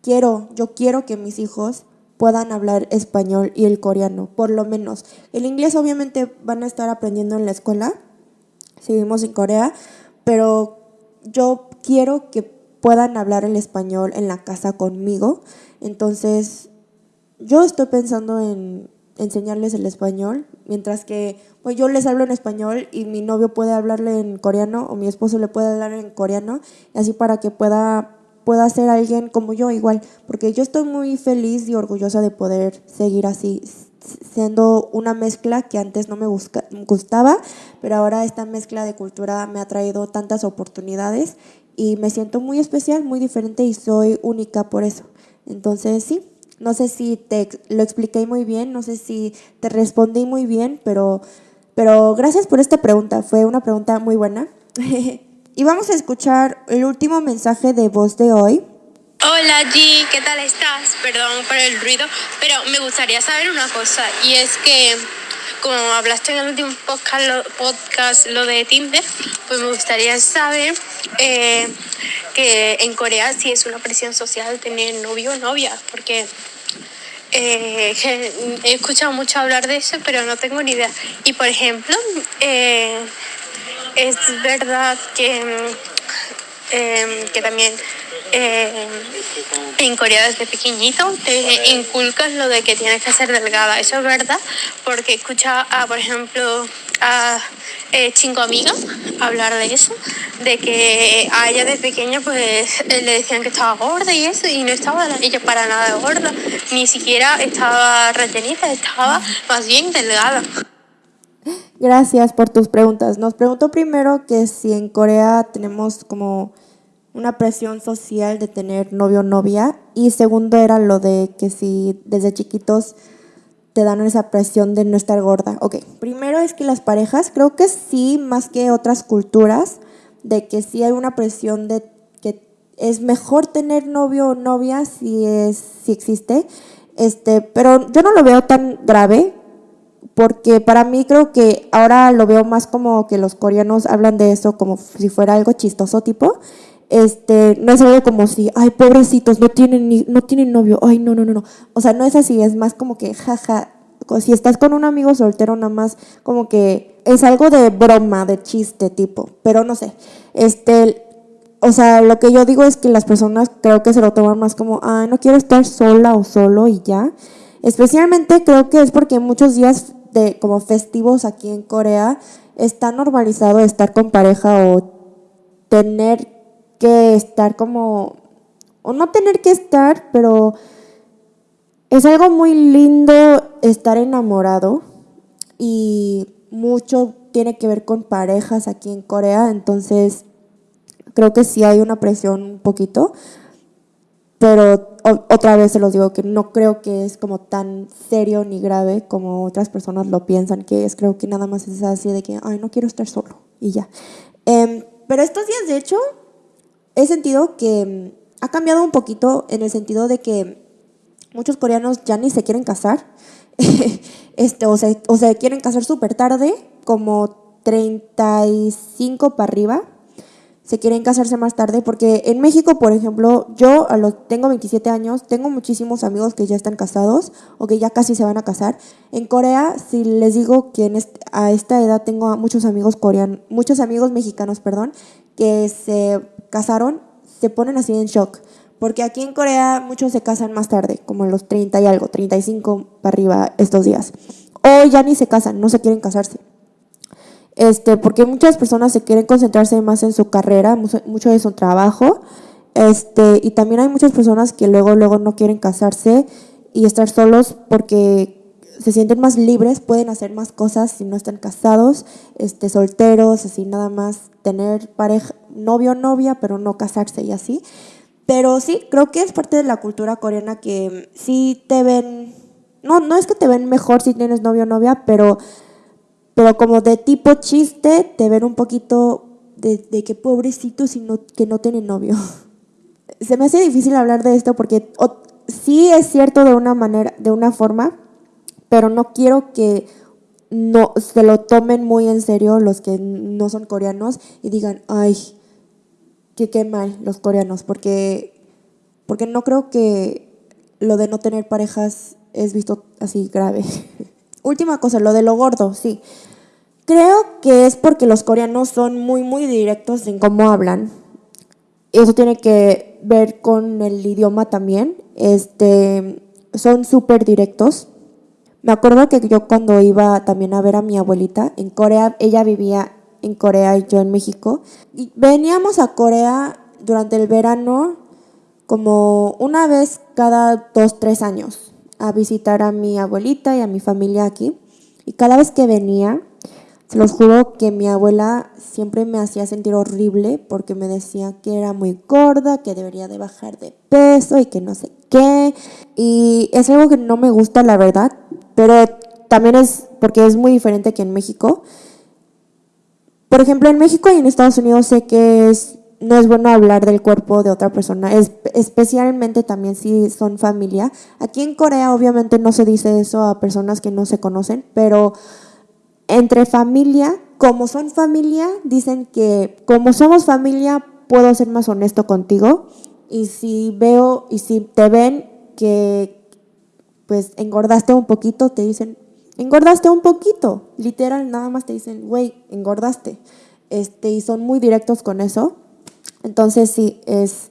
quiero, yo quiero que mis hijos puedan hablar español y el coreano, por lo menos. El inglés obviamente van a estar aprendiendo en la escuela, si vivimos en Corea, pero yo quiero que puedan hablar el español en la casa conmigo. Entonces, yo estoy pensando en enseñarles el español, mientras que pues yo les hablo en español y mi novio puede hablarle en coreano o mi esposo le puede hablar en coreano, así para que pueda pueda ser alguien como yo igual, porque yo estoy muy feliz y orgullosa de poder seguir así, siendo una mezcla que antes no me gustaba, pero ahora esta mezcla de cultura me ha traído tantas oportunidades y me siento muy especial, muy diferente y soy única por eso. Entonces sí, no sé si te lo expliqué muy bien, no sé si te respondí muy bien, pero Pero gracias por esta pregunta, fue una pregunta muy buena. y vamos a escuchar el último mensaje de voz de hoy. Hola G, ¿qué tal estás? Perdón por el ruido, pero me gustaría saber una cosa y es que como hablaste en el último podcast lo, de Tinder, pues me gustaría saber eh, que en Corea sí es una presión social tener novio o novia, porque eh, he escuchado mucho hablar de eso, pero no tengo ni idea. Y por ejemplo, eh, es verdad que, que también eh, en Corea desde pequeñito te inculcas lo de que tienes que ser delgada. Eso es verdad, porque escucha a, por ejemplo, a eh, Chingo Amiga hablar de eso, de que a ella de pequeña pues le decían que estaba gorda y eso, y no estaba ella para nada gorda, ni siquiera estaba rellenita, estaba más bien delgada. Gracias por tus preguntas. Nos preguntó primero que si en Corea tenemos como una presión social de tener novio o novia y segundo era lo de que si desde chiquitos te dan esa presión de no estar gorda. Ok, primero es que las parejas, creo que sí, más que otras culturas, de que sí hay una presión de que es mejor tener novio o novia si, es, si existe, este, pero yo no lo veo tan grave porque para mí creo que ahora lo veo más como que los coreanos hablan de eso como si fuera algo chistoso tipo este, no es algo como si, ay, pobrecitos, no tienen, ni, no tienen novio, ay, no, no, no, no. O sea, no es así, es más como que, jaja, si estás con un amigo soltero, nada más como que es algo de broma, de chiste tipo, pero no sé. Este, o sea, lo que yo digo es que las personas creo que se lo toman más como, ay, no quiero estar sola o solo y ya. Especialmente creo que es porque muchos días de como festivos aquí en Corea está normalizado estar con pareja o tener que estar como, o no tener que estar, pero es algo muy lindo estar enamorado y mucho tiene que ver con parejas aquí en Corea, entonces creo que sí hay una presión un poquito, pero otra vez se los digo que no creo que es como tan serio ni grave como otras personas lo piensan que es, creo que nada más es así de que, ay, no quiero estar solo y ya. Em, pero estos días, de hecho, he sentido que mm, ha cambiado un poquito en el sentido de que muchos coreanos ya ni se quieren casar, este, o, se, o se quieren casar súper tarde, como 35 para arriba, se quieren casarse más tarde, porque en México, por ejemplo, yo a tengo 27 años, tengo muchísimos amigos que ya están casados o que ya casi se van a casar. En Corea, si les digo que en a esta edad tengo muchos amigos coreanos, muchos amigos mexicanos, perdón, que se casaron, se ponen así en shock. Porque aquí en Corea muchos se casan más tarde, como los 30 y algo, 35 para arriba estos días. O ya ni se casan, no se quieren casarse. Este, porque muchas personas se quieren concentrarse más en su carrera, mucho de su trabajo. Este, y también hay muchas personas que luego, luego no quieren casarse y estar solos porque se sienten más libres, pueden hacer más cosas si no están casados, este, solteros, así nada más tener pareja, novio o novia, pero no casarse y así. Pero sí, creo que es parte de la cultura coreana que sí te ven, no, no es que te ven mejor si tienes novio o novia, pero, pero como de tipo chiste, te ven un poquito de, de que pobrecito si no, que no tiene novio. Se me hace difícil hablar de esto porque sí es cierto de una manera, de una forma, pero no quiero que no se lo tomen muy en serio los que no son coreanos y digan, ay, que qué mal los coreanos, porque, porque no creo que lo de no tener parejas es visto así grave. Última cosa, lo de lo gordo, sí. Creo que es porque los coreanos son muy, muy directos en cómo hablan. Eso tiene que ver con el idioma también. Este, son súper directos. Me acuerdo que yo cuando iba también a ver a mi abuelita en Corea, ella vivía en Corea y yo en México, y veníamos a Corea durante el verano como una vez cada dos, tres años a visitar a mi abuelita y a mi familia aquí. Y cada vez que venía, se los juro que mi abuela siempre me hacía sentir horrible porque me decía que era muy gorda, que debería de bajar de peso y que no sé qué. Y es algo que no me gusta, la verdad. Pero también es porque es muy diferente que en México. Por ejemplo, en México y en Estados Unidos sé que es, no es bueno hablar del cuerpo de otra persona, es, especialmente también si son familia. Aquí en Corea obviamente no se dice eso a personas que no se conocen, pero entre familia, como son familia, dicen que como somos familia puedo ser más honesto contigo y si veo y si te ven que pues engordaste un poquito, te dicen, engordaste un poquito, literal, nada más te dicen, güey, engordaste. Este, y son muy directos con eso. Entonces sí, es,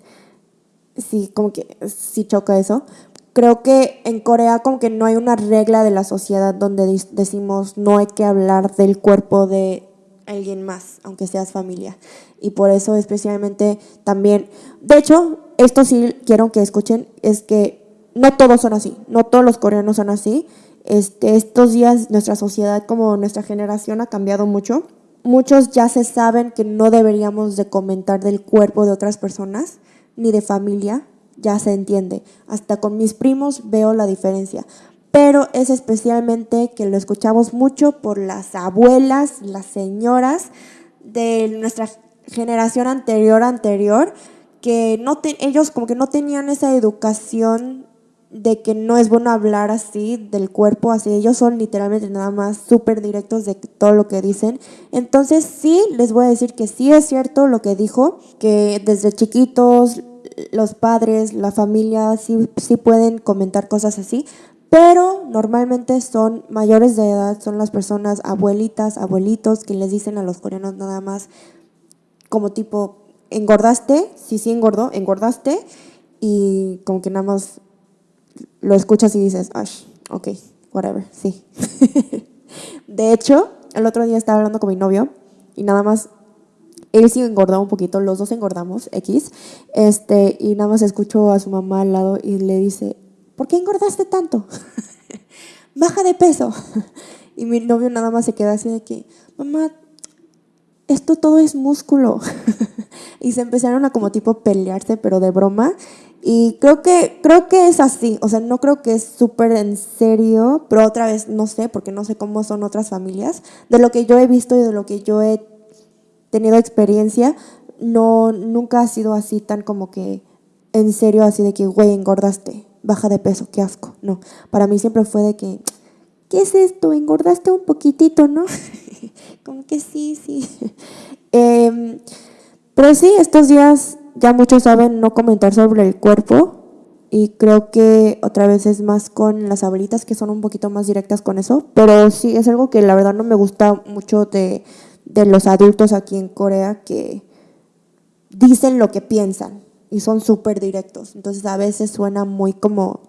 sí, como que sí choca eso. Creo que en Corea como que no hay una regla de la sociedad donde decimos no hay que hablar del cuerpo de alguien más, aunque seas familia. Y por eso especialmente también, de hecho, esto sí quiero que escuchen, es que no todos son así, no todos los coreanos son así. Este, estos días nuestra sociedad como nuestra generación ha cambiado mucho. Muchos ya se saben que no deberíamos de comentar del cuerpo de otras personas ni de familia, ya se entiende. Hasta con mis primos veo la diferencia. Pero es especialmente que lo escuchamos mucho por las abuelas, las señoras de nuestra generación anterior anterior que no ellos como que no tenían esa educación de que no es bueno hablar así del cuerpo, así ellos son literalmente nada más súper directos de todo lo que dicen. Entonces sí, les voy a decir que sí es cierto lo que dijo, que desde chiquitos los padres, la familia sí, sí pueden comentar cosas así, pero normalmente son mayores de edad, son las personas abuelitas, abuelitos que les dicen a los coreanos nada más como tipo, engordaste, sí, sí engordó, engordaste y como que nada más lo escuchas y dices, Ay, ok, whatever, sí. de hecho, el otro día estaba hablando con mi novio y nada más, él sí engordó un poquito, los dos engordamos, X, este, y nada más escucho a su mamá al lado y le dice, ¿por qué engordaste tanto? Baja de peso. y mi novio nada más se queda así de que, mamá, esto todo es músculo. y se empezaron a como tipo pelearse, pero de broma. Y creo que, creo que es así, o sea, no creo que es súper en serio, pero otra vez no sé, porque no sé cómo son otras familias. De lo que yo he visto y de lo que yo he tenido experiencia, no, nunca ha sido así tan como que en serio, así de que, güey, engordaste, baja de peso, qué asco. No, para mí siempre fue de que, ¿qué es esto? Engordaste un poquitito, ¿no? como que sí, sí. Em, pero sí, estos días ya muchos saben no comentar sobre el cuerpo y creo que otra vez es más con las abuelitas que son un poquito más directas con eso, pero sí es algo que la verdad no me gusta mucho de, de los adultos aquí en Corea que dicen lo que piensan y son súper directos, entonces a veces suena muy como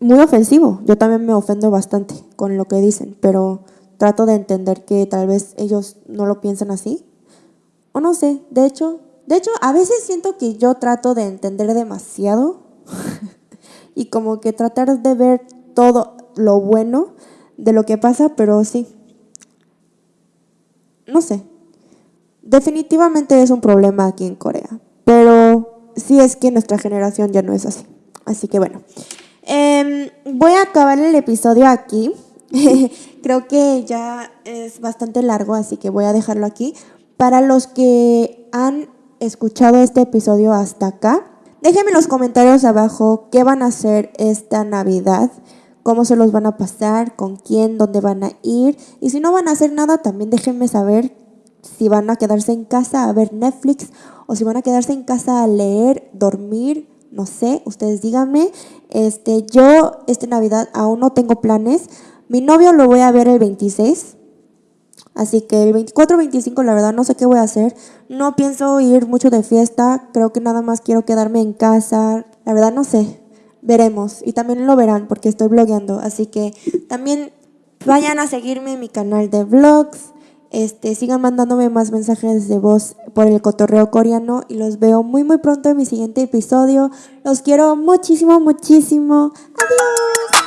muy ofensivo, yo también me ofendo bastante con lo que dicen, pero trato de entender que tal vez ellos no lo piensan así, o no sé, de hecho de hecho, a veces siento que yo trato de entender demasiado y como que tratar de ver todo lo bueno de lo que pasa, pero sí. No sé. Definitivamente es un problema aquí en Corea, pero sí es que nuestra generación ya no es así. Así que bueno, em, voy a acabar el episodio aquí. Creo que ya es bastante largo, así que voy a dejarlo aquí. Para los que han escuchado este episodio hasta acá, déjenme en los comentarios abajo qué van a hacer esta Navidad, cómo se los van a pasar, con quién, dónde van a ir. Y si no van a hacer nada, también déjenme saber si van a quedarse en casa a ver Netflix o si van a quedarse en casa a leer, dormir, no sé, ustedes díganme. Este, yo esta Navidad aún no tengo planes. Mi novio lo voy a ver el 26 Así que el 24-25 la verdad no sé qué voy a hacer. No pienso ir mucho de fiesta. Creo que nada más quiero quedarme en casa. La verdad no sé. Veremos. Y también lo verán porque estoy blogueando. Así que también vayan a seguirme en mi canal de vlogs. Este, sigan mandándome más mensajes de voz por el cotorreo coreano y los veo muy muy pronto en mi siguiente episodio. Los quiero muchísimo, muchísimo. Adiós.